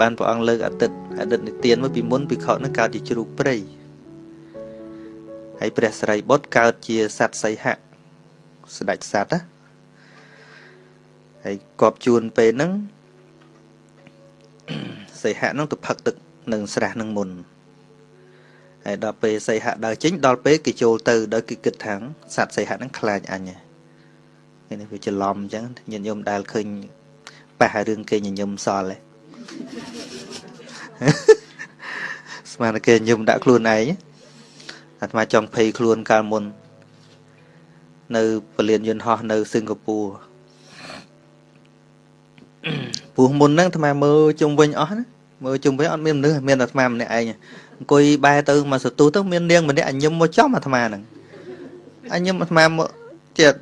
បានព្រះអង្គលើកអតីតអតីតនិទានមកពីមុនភិក្ខុនឹងកើតជាជ្រូកព្រៃហើយព្រះសិរីបុត្រកើតជាសត្វសីហៈស្ដេចសត្វណាហើយគប់ជួនពេលហ្នឹងសីហៈហ្នឹងទៅផឹកទឹកនឹងស្រះនឹងមុនហើយដល់ពេលសីហៈដើរចេញដល់ពេលគេចូលទៅដោយគេគិតថាសត្វសីហៈហ្នឹងខ្លាចអញហ្នឹងនេះវាច្រឡំអញ្ចឹងញាតិញោមដែលឃើញប៉ះរឿងគេញញឹមសល់ឯង ស្មានតែគេញញឹមដាក់ខ្លួនឯងអាត្មាចង់ភ័យខ្លួនកាលមុន នៅពលានយន្តហោះនៅសិង្ហបុរីពូមុនហ្នឹងអាត្មាមើលជុំវិញអស់ណាមើលជុំវិញអត់មានមនុស្សមានអាត្មាម្នាក់ឯងអង្គុយបែរទៅមកសទូទៅមាននាងម្នាក់អញញឹមមកចំអាត្មាហ្នឹងអញញឹមអាត្មាមកចិត្ត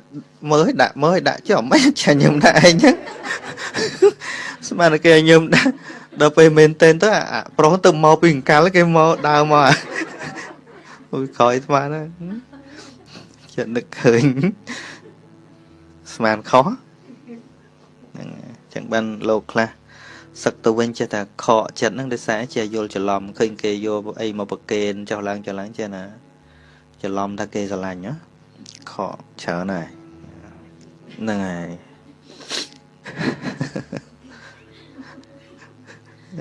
មើលឲ្យដាក់មើលឲ្យដាក់ចុះមិនចាញឹមដាក់ឯងហ្នឹង ស្មានតែគេញឹមដាក់ដល់ពេលមែនតេនទៅអាប្រុសទៅមកពីអង្កលគេមកដើរមកអូយក្រោយស្មានណាចិត្តនឹកឃើញស្មានខុសហ្នឹងចឹងបានលោកខ្លះសឹកទៅវិញចេះតែខកចិត្តហ្នឹងដោយសារជាយល់ច្រឡំឃើញគេយកអីមកប្រកេនចុះឡើងចុះឡើងចេះណាច្រឡំថាគេស្រឡាញ់ណាខកច្រើនហើយហ្នឹងហើយ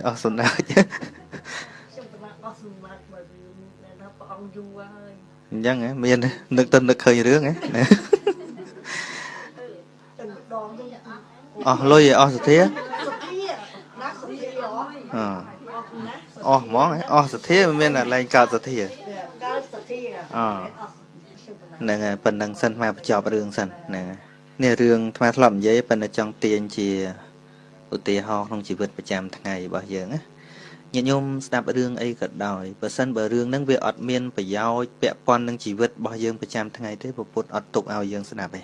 អស់សំដៅខ្ញុំប្រមាណអស់សំដៅបើថាព្រះអង្គយូរហើយអញ្ចឹងហ៎មាននឹកទៅនឹកឃើញរឿងហ៎អស់លុយអស់សធាអអស់ហ្មងអស់សធាមិនមានតែលែងកើតសធាកើតសធាអហ្នឹងហើយប៉ុណ្ណឹងសិនមកបញ្ចប់រឿងសិនហ្នឹងនេះរឿងថ្មធ្លាប់និយាយប៉ុន្តែចង់ទាញជា ឧទាហរណ៍ក្នុងជីវិតប្រចាំថ្ងៃរបស់យើងណាញាតិញោមស្ដាប់រឿងអីក៏ដោយបើសិនបើរឿងហ្នឹងវាអត់មានប្រយោជន៍ពាក់ព័ន្ធនឹងជីវិតរបស់យើងប្រចាំថ្ងៃទេពុទ្ធអត់ទុកឲ្យយើងស្ដាប់ទេ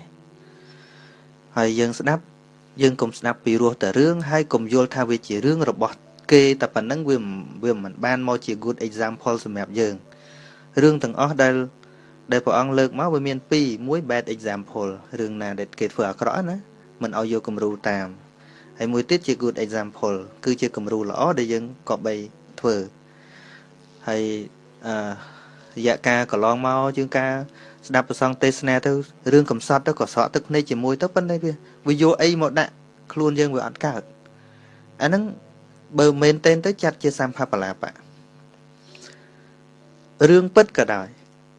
ហើយយើងស្ដាប់យើងកុំស្ដាប់ពីរសតែរឿងហើយកុំយល់ថាវាជារឿងរបស់គេតែប៉ុណ្្នឹងវាវាមិនបានមកជា good example សម្រាប់យើងរឿងទាំងអស់ដែលដែលព្រះអង្គលើកមកវាមាន2មួយ bad example រឿងណាដែលគេធ្វើអាក្រក់ណាមិនឲ្យយកគំរូតាម ហើយមួយទៀតជា good example គឺជាគំរូល្អដែលយើងក៏បីធ្វើហើយអឺរយៈកាលកន្លងមកជាងការស្ដាប់ប្រសងទេសនាទៅរឿងកំសត់ទៅក៏សក់ទឹកភ្នែកជាមួយទៅប៉ុន្តែវាវាយកអីមកដាក់ខ្លួនយើងវាអត់កើតអាហ្នឹងបើមែនតែនទៅចាត់ជាសម្ភាបលាបៈរឿងពិតក៏ដោយ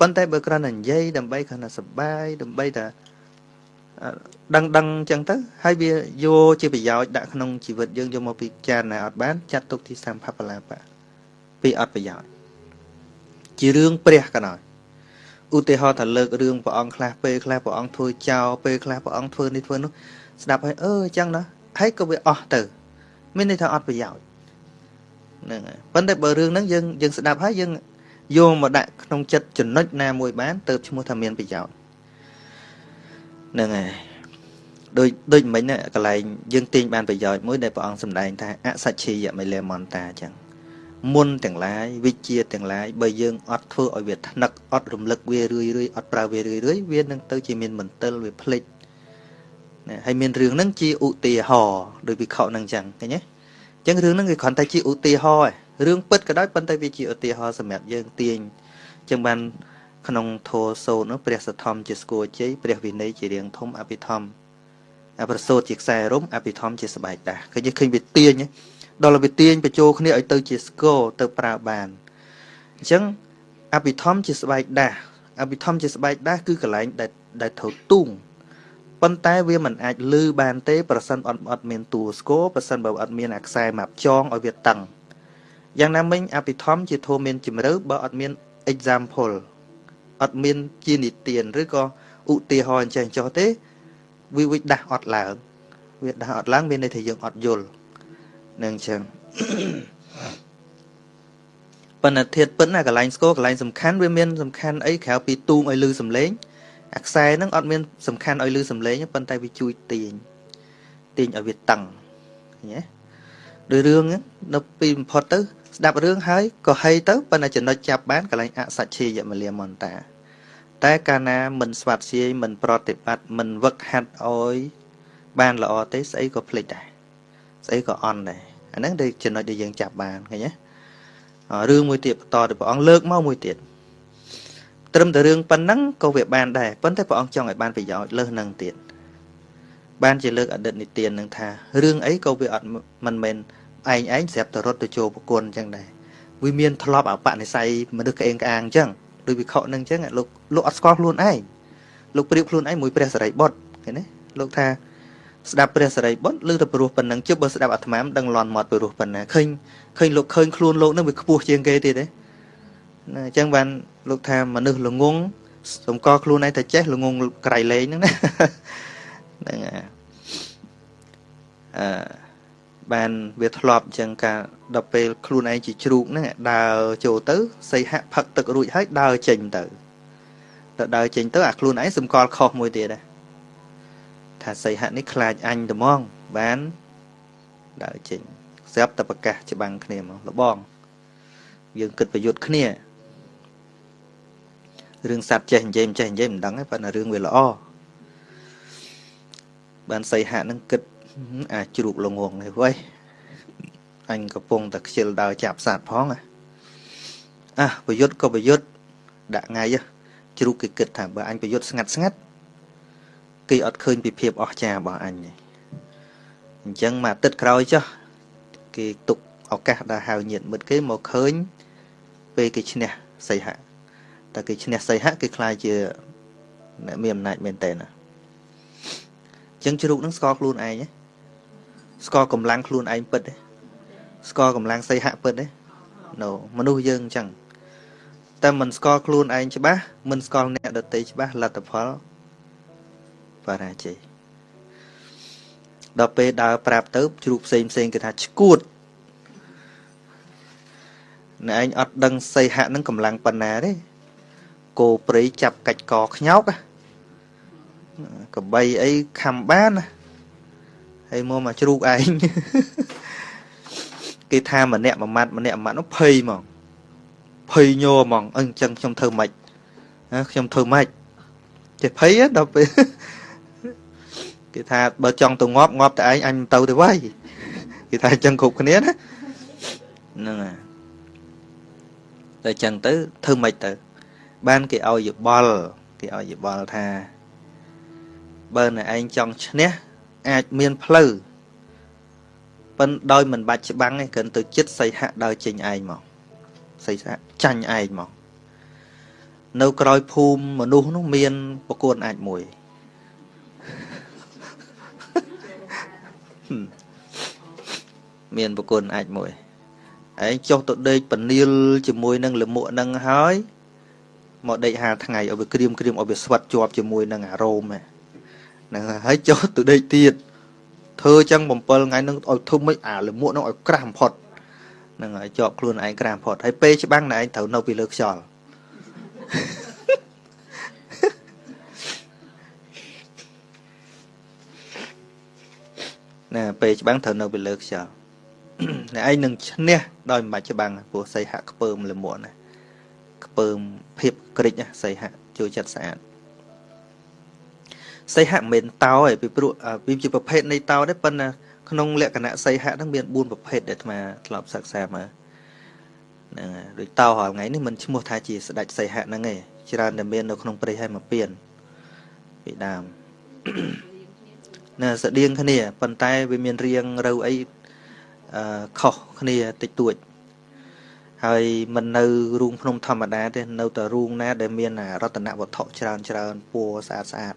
ប៉ុន្តែបើគ្រាន់តែនិយាយដើម្បីគ្រាន់តែសបាយដើម្បីតែ ដឹងដឹងអញ្ចឹងទៅហើយវាយកជាប្រយោជន៍ដាក់ក្នុងជីវិតយើងយកមកពិចារណាអត់បានចាត់ទុកទីសម្ភាបលាបៈពីអត់ប្រយោជន៍ជារឿងព្រះក៏ដោយឧទាហរណ៍ថាលើករឿងព្រះអង្គខ្លះពេលខ្លះព្រះអង្គធ្វើចោលពេលខ្លះព្រះអង្គធ្វើនេះធ្វើនោះស្ដាប់ហើយអឺអញ្ចឹងណាហើយក៏វាអស់ទៅមានន័យថាអត់ប្រយោជន៍ហ្នឹងហើយប៉ុន្តែបើរឿងហ្នឹងយើងយើងស្ដាប់ហើយយើងយកមកដាក់ក្នុងចិត្តចំណុចណាមួយបានទៅឈ្មោះថាមានប្រយោជន៍ ហ្នឹងហើយដូចដូចមិញណាកន្លែងយើងទាញបានប្រយោជន៍មួយដែលព្រះអង្គសម្ដែងថាអសច្ឆិយមិលេមន្តាអញ្ចឹងមុនទាំងឡាយវិជាទាំងឡាយបើយើងអត់ធ្វើឲ្យវាថ្នឹកអត់រំលឹកវារឿយរឿយអត់ប្រើវារឿយរឿយវានឹងទៅជាមានមន្ទិលវាភ្លេចណាហើយមានរឿងហ្នឹងជាឧទាហរណ៍ដោយវិខហ្នឹងអញ្ចឹងឃើញទេអញ្ចឹងរឿងហ្នឹងគឺគ្រាន់តែជាឧទាហរណ៍រឿងពិតក៏ដោយប៉ុន្តែវាជាឧទាហរណ៍សម្រាប់យើងទាញអញ្ចឹងបាន ក្នុងធម៌សូត្រនោះព្រះសទ្ធំជាស្គរជ័យព្រះវិន័យជារៀងធំអភិធម្មអប្រសូតជាខ្សែរំអភិធម្មជាស្បែកដាស់ឃើញឃើញវាទាញដល់វាទាញបញ្ចូលគ្នាឲ្យទៅជាស្គរទៅប្រើបានអញ្ចឹងអភិធម្មជាស្បែកដាស់អភិធម្មជាស្បែកដាស់គឺកន្លែងដែលដែលត្រូវទូងប៉ុន្តែវាមិនអាចលឺបានទេប្រសិនអត់អត់មានតួស្គរប្រសិនបើអត់មានអាខ្សែម៉ាប់ចងឲ្យវាតឹងយ៉ាងណាមិញអភិធម្មជាធម៌មានជំរឿបើអត់មាន example អត់មានជានិទានឬក៏ឧទាហរណ៍អញ្ចឹងចុះទេវាវិដាស់អត់ឡើងវាដាស់អត់ឡើងមានន័យថាយើងអត់យល់នឹងអញ្ចឹងប៉ុន្តែធាតពិនណាកន្លែងស្គរកន្លែងសំខាន់វាមានសំខាន់អីក្រៅពីទូងឲ្យលឺសំឡេងអាខ្សែហ្នឹងអត់មានសំខាន់ឲ្យលឺសំឡេងប៉ុន្តែវាជួយទាញទាញឲ្យវាតឹងឃើញទេដោយរឿងនៅពីបំផុតទៅ ស្ដាប់រឿងហើយក៏ហីទៅប៉ុន្តែចំណុចចាប់បានកន្លែងអសច្ឆេយមលាមន្តា តែកាលណាមិនស្វាត់ជាយមិនប្រតិបត្តិមិនវឹកហាត់អោយបានល្អទេស្អីក៏ភ្លេចដែរស្អីក៏អន់ដែរឃអាហ្នឹងដែលចំណុចដែលយើងចាប់បានឃើញទេរឿងមួយទៀតបន្តទៅព្រះអង្គលើកមកមួយទៀតត្រឹមតែរឿងប៉ុណ្ណឹងក៏វាបានដែរប៉ុន្តែព្រះអង្គចង់ឲ្យបានប្រយោជន៍លើសនឹងទៀតបានជាលើកអតីតនិទាននឹងថារឿងអីក៏វាអត់មិនមែន ឯងឯងស្រាប់តែរត់ទៅចូលប្រគុណអញ្ចឹងដែរវាមានធ្លាប់អបនិស័យមនុស្សក្អេងក្អាងអញ្ចឹងដូចវិខនឹងអញ្ចឹងលោកលោកអត់ស្គាល់ខ្លួនឯងលោកប្រៀបខ្លួនឯងមួយព្រះសរិបុត្រឃើញទេលោកថាស្ដាប់ព្រះសរិបុត្រឬទៅព្រោះប៉ុណ្ណឹងជិបបើស្ដាប់អាត្មាមិនដឹងលន់មាត់ព្រោះប៉ុណ្ណាឃើញឃើញលោកឃើញខ្លួនលោកនឹងវាខ្ពស់ជាងគេទៀតទេណាអញ្ចឹងបានលោកថាមនុស្សល្ងងសម្គាល់ខ្លួនឯងតែចេះល្ងងក្រៃលែងហ្នឹងណាហ្នឹងអឺ បានវាធ្លាប់អញ្ចឹងការដល់ពេលខ្លួនឯងជាជ្រូកហ្នឹងដើរចូលទៅសីហៈផឹកទឹករួចហើយដើរចេញទៅទៅដើរចេញទៅអាខ្លួនឯងសម្គាល់ខុសមួយទៀតដែរថាសីហៈនេះខ្លាចអញត្មងបានដើរចេញស្រាប់តែប្រកាសច្បាំងគ្នាមកលបងយើងគិតប្រយុទ្ធគ្នារឿងសัตว์ចេះនិយាយមិនចេះនិយាយមិនដឹងទេប៉ុន្តែរឿងវាល្អបានសីហៈនឹងគិត អាជ្រូកលងងនេះវ៉ៃអញកំពុងតែខ្ជិលដើរចាប់សត្វផងអាប្រយុទ្ធក៏ប្រយុទ្ធដាក់ថ្ងៃជ្រូកគេគិតថាបើអញប្រយុទ្ធស្ងាត់ស្ងាត់គេអត់ឃើញពីភាពអស្ចារ្យរបស់អញទេអញ្ចឹងមកទឹកក្រោយចុះគេទុកឱកាសដល់ហៅញាតមិត្តគេមកឃើញពេលគេឈ្នះសីហៈតែគេឈ្នះសីហៈគេខ្លាចជាអ្នកមានអំណាចមែនតើណាអញ្ចឹងជ្រូកនឹងស្គាល់ខ្លួនឯង ស្គាល់កម្លាំងខ្លួនឯងពិតទេស្គាល់កម្លាំងសីហៈពិតទេ no មនុស្សយើងអញ្ចឹងតែមិនស្គាល់ខ្លួនឯងច្បាស់មិនស្គាល់អ្នកដទៃច្បាស់លទ្ធផលបរាជ័យដល់ពេលដើរប្រាប់ទៅជ្រូកផ្សេងផ្សេងគេថាឈួតណែឯងអត់ដឹងសីហៈនឹងកម្លាំងប៉ុណ្ណាទេគោព្រៃចាប់កាច់កខ្ញោកកបីអីខំបានណា ហើយមកមកជ្រូកឯងគេថាម្នាក់មួយម៉ាត់ម្នាក់មួយម៉ាត់នោះភ័យហ្មងភ័យញ័រហ្មងអញ្ចឹងខ្ញុំធ្វើម៉េចណាខ្ញុំធ្វើម៉េចចេះភ័យដល់ពេលគេថាបើចង់ទៅងាប់ងាប់តែឯងអញមិនទៅទេវ៉ៃគេថាអញ្ចឹងគ្រប់គ្នាណាហ្នឹងហើយតែអញ្ចឹងទៅធ្វើម៉េចទៅ បានគេឲ្យយោបល់គេឲ្យយោបល់ថាបើណែឯងចង់ឈ្នះ អាចមានផ្លូវប៉ុន្តែដោយមិនបាច់ច្បាំងទេគ្រាន់ទៅចិត្តសីហៈដើរចេញឯងមកសីហៈចាញ់ឯងមកនៅក្រោយភូមិមនុស្សនោះមានប្រគួនអាចមួយមានប្រគួនអាចមួយឯងចុះទៅដេកពនាលជាមួយនឹងលមួកនឹងហើយមកដេកហាថ្ងៃឲ្យវាក្រៀមក្រៀមឲ្យវាស្វិតជាប់ជាមួយនឹងអារោមហ្នឹង ហើយចុះទៅដេកទៀតធ្វើចឹង7ថ្ងៃនឹងឲ្យធំមិនអាលមួកនឹងឲ្យក្រាស់បំផុតហ្នឹងហើយជាប់ខ្លួនឯងក្រាស់បំផុតហើយពេលច្បាំងណែឯងត្រូវនៅពីលើខ្យល់ណាពេលច្បាំងត្រូវនៅពីលើខ្យល់អ្នកឯងនឹងឈ្នះដោយមិនបាច់ច្បាំងព្រោះសីហៈខ្ពើមលមួកណាខ្ពើមភាពក្រិចសីហៈជួយចិត្តស្អាត សីហៈមិនមែនតោឯពីព្រោះវាជាប្រភេទនៃតោដែរប៉ុន្តែក្នុងលក្ខណៈសីហៈហ្នឹងមាន4ប្រភេទដែលអាត្មាធ្លាប់សិក្សាមកហ្នឹងហើយដូចតោរាល់ថ្ងៃនេះមិនឈ្មោះថាជាស្ដេចសីហៈហ្នឹងឯងច្រើនតែមាននៅក្នុងព្រៃហើយមកពៀនពីដើមណាស្តៀងគ្នាប៉ុន្តែវាមានរៀងរូវអីអឺខុសគ្នាតិចតួចហើយមិននៅរូងភ្នំធម្មតាទេនៅតែរូងណាដែលមានរតនវត្ថុច្រើនច្រើនពណ៌ស្អាតស្អាត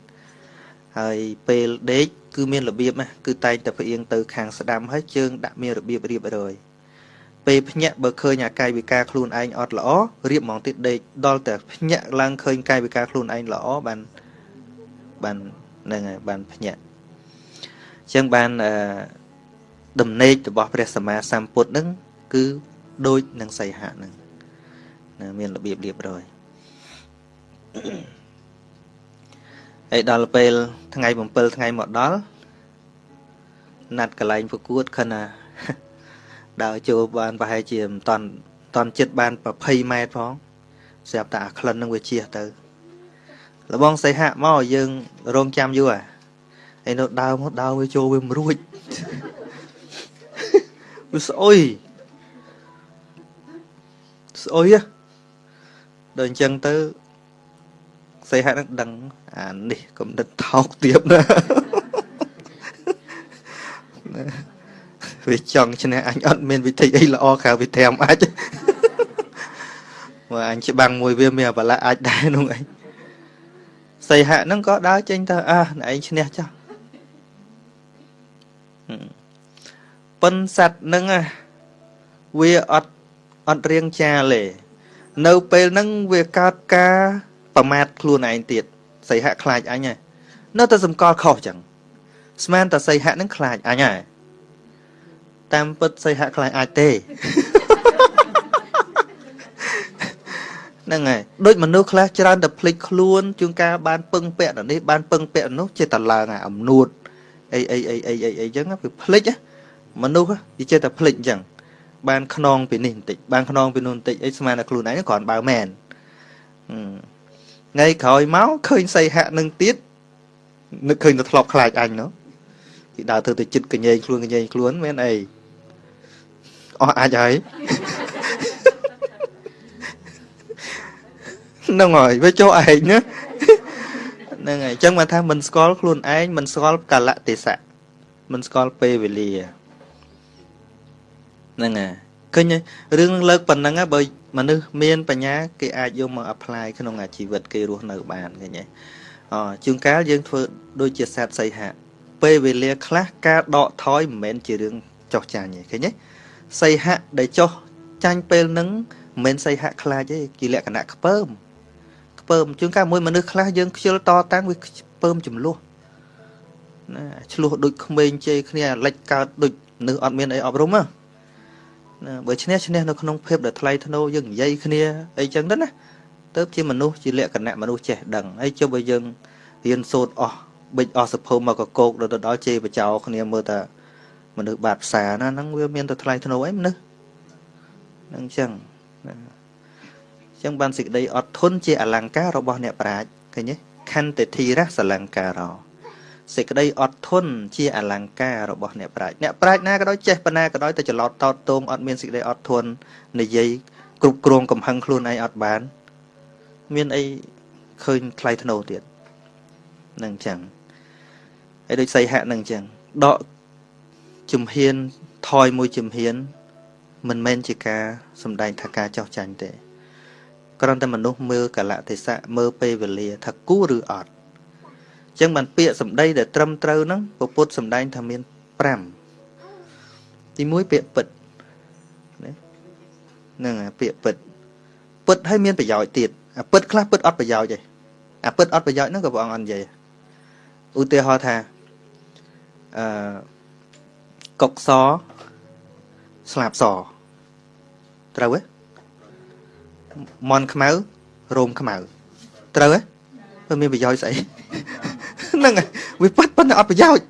ហើយពេលដេកគឺមានរបៀបណាគឺតែងតែផ្អៀងទៅខាងស្ដាំហើយជើងដាក់មានរបៀបរៀបរយពេលភ្ញាក់បើឃើញអាកាយវិការខ្លួនឯងអត់ល្អរៀបហ្មងទៀតដេកដល់តែភ្ញាក់ឡើងឃើញកាយវិការខ្លួនឯងល្អបានបានហ្នឹងហើយបានភ្ញាក់អញ្ចឹងបានអឺដំណេករបស់ព្រះសម្មាសម្ពុទ្ធនឹងគឺដូចនឹងសីហៈនឹងមានរបៀបរៀបរយ ហើយដល់ពេលថ្ងៃ7ថ្ងៃមកដល់ណាត់កន្លែងប្រកួតខណៈដើរចូលបានប្រហែលជាមិនតន់តន់ចិត្តបាន20ម៉ែត្រផងស្រាប់តែអាក្លិននឹងវាជះទៅលបងសីហៈមកយើងរងចាំយូរហ៎ឯនោះដើរមកដើរវាចូលវាមិនរួចវាស្អុយស្អុយហ៎ដល់អញ្ចឹងទៅសីហៈនឹងដឹង អានេះកុំដិតថោកទៀតណាវាចង់ឈ្នះអញអត់មានវិធីអីល្អក្រៅពីត្រាំអាចមើលអញច្បាំងមួយវាមានបលាអាចដែរនោះឯងសីហៈហ្នឹងក៏ដើរចេញទៅអើឯងឈ្នះចោះប៉ុនសัตว์ហ្នឹងវាអត់អត់រៀងចាលទេនៅពេលហ្នឹងវាកើតការប្រមាថខ្លួនឯងទៀត សីហៈខ្លាចអញហើយនៅតែសម្គាល់ខុសចឹងស្មានតែសីហៈហ្នឹងខ្លាចអញហើយតាមពិតសីហៈខ្លាចអាចទេហ្នឹងហើយដូចមនុស្សខ្លះច្រើនតែភ្លេចខ្លួនជួនកាលបានពឹងពាក់នេះបានពឹងពាក់នោះចេះតែឡើងអាអំនួតអីអីអីអីអីអីចឹងវាភ្លេចមនុស្សវាចេះតែភ្លេចអញ្ចឹងបានខ្នងពីនេះបន្តិចបានខ្នងពីនោះបន្តិចអីស្មានតែខ្លួនឯងគ្រាន់បើមែន ថ្ងៃក្រោយមកឃើញសីហៈនឹងទៀតនឹកឃើញទៅធ្លាប់ខ្លាចអញនោះគេដើរទៅទៅចិត្តកញែងខ្លួនកញែងខ្លួនមែនអីអស់អាចហើយហ្នឹងហើយវាចុះឯងណាហ្នឹងហើយអញ្ចឹងមកថាមិនស្គាល់ខ្លួនឯងមិនស្គាល់កលៈទេសៈមិនស្គាល់ពេលវេលាហ្នឹងហើយ ឃើញរឿងនឹងលើកប៉ុណ្ណឹងបើមនុស្សមានបញ្ញាគេអាចយកមក apply ក្នុងជីវិតគេរស់នៅបានឃើញទេអជួនកាលយើងធ្វើដូចជាសត្វសីហៈពេលវេលាខ្លះការដកថយមិនមែនជារឿងចោះចាញ់ទេឃើញទេសីហៈដែលចោះចាញ់ពេលហ្នឹងមិនមែនសីហៈខ្លាចទេជាលក្ខណៈខ្ពើមខ្ពើមជួនកាលមួយមនុស្សខ្លះយើងខ្ជិលតតាំងវាខ្ពើមចំនួនណាឆ្លោះដូចក្មេងជេរគ្នាលិចកើតដូចនៅអត់មានអីអប់រំណា បើឈ្នះឈ្នះនៅក្នុងភាពដែលថ្លៃថ្នូរយើងនិយាយគ្នាអីចឹងទៅណាទៅជាមនុស្សជាលក្ខណៈមនុស្សចេះដឹងហើយចុះបើយើងរៀនសូត្រអស់បិចអស់សភៅមកកកោកដល់ទៅដល់ជេរបចោគ្នាមើលតាមនុស្សបាតផ្សារណាហ្នឹងវាមានតែថ្លៃថ្នូរអីមនុស្សហ្នឹងចឹងណាចឹងបានសេចក្តីអត់ធន់ជាអលង្ការរបស់អ្នកប្រាជ្ញឃើញទេខន្តិធិរៈសលង្ការោ សេចក្តីអត់ធន់ជាអលង្ការរបស់អ្នកប្រាជ្ញអ្នកប្រាជ្ញណាក៏ដោយចេះប៉ុណ្ណាក៏ដោយតែច្រឡោតតោតតងអត់មានសេចក្តីអត់ធន់និយាយគ្រប់គ្រងកំហឹងខ្លួនឯងអត់បាន មានអីឃើញថ្លៃធ្នូទៀតនឹងចឹងហើយដូចសីហៈនឹងចឹងដកជំហានថយមួយជំហាន មិនមែនជាការសំដែងថាការចោះចាញ់ទេគ្រាន់តែមនុស្សមើលកលៈទេសៈមើលពេលវេលាថាគូឬអត់អញ្ចឹងបានពាក្យសម្ដីដែលត្រឹមត្រូវហ្នឹងពុទ្ធសម្ដែងថាមាន5ទី1ពាក្យពិតហ្នឹងពាក្យពិតពិតហើយមានប្រយោជន៍ទៀតអាពិតខ្លះពិតអត់ប្រយោជន៍ទេអាពិតអត់ប្រយោជន៍ហ្នឹងក៏ព្រះអង្គអត់និយាយឧទាហរណ៍ថាអឺកុកសស្លាបសត្រូវទេមន់ខ្មៅរោមខ្មៅត្រូវទេវាមានប្រយោជន៍ស្អី ហ្នឹងហើយវាប៉ិតប៉ុន្តែអត់ប្រយោជន៍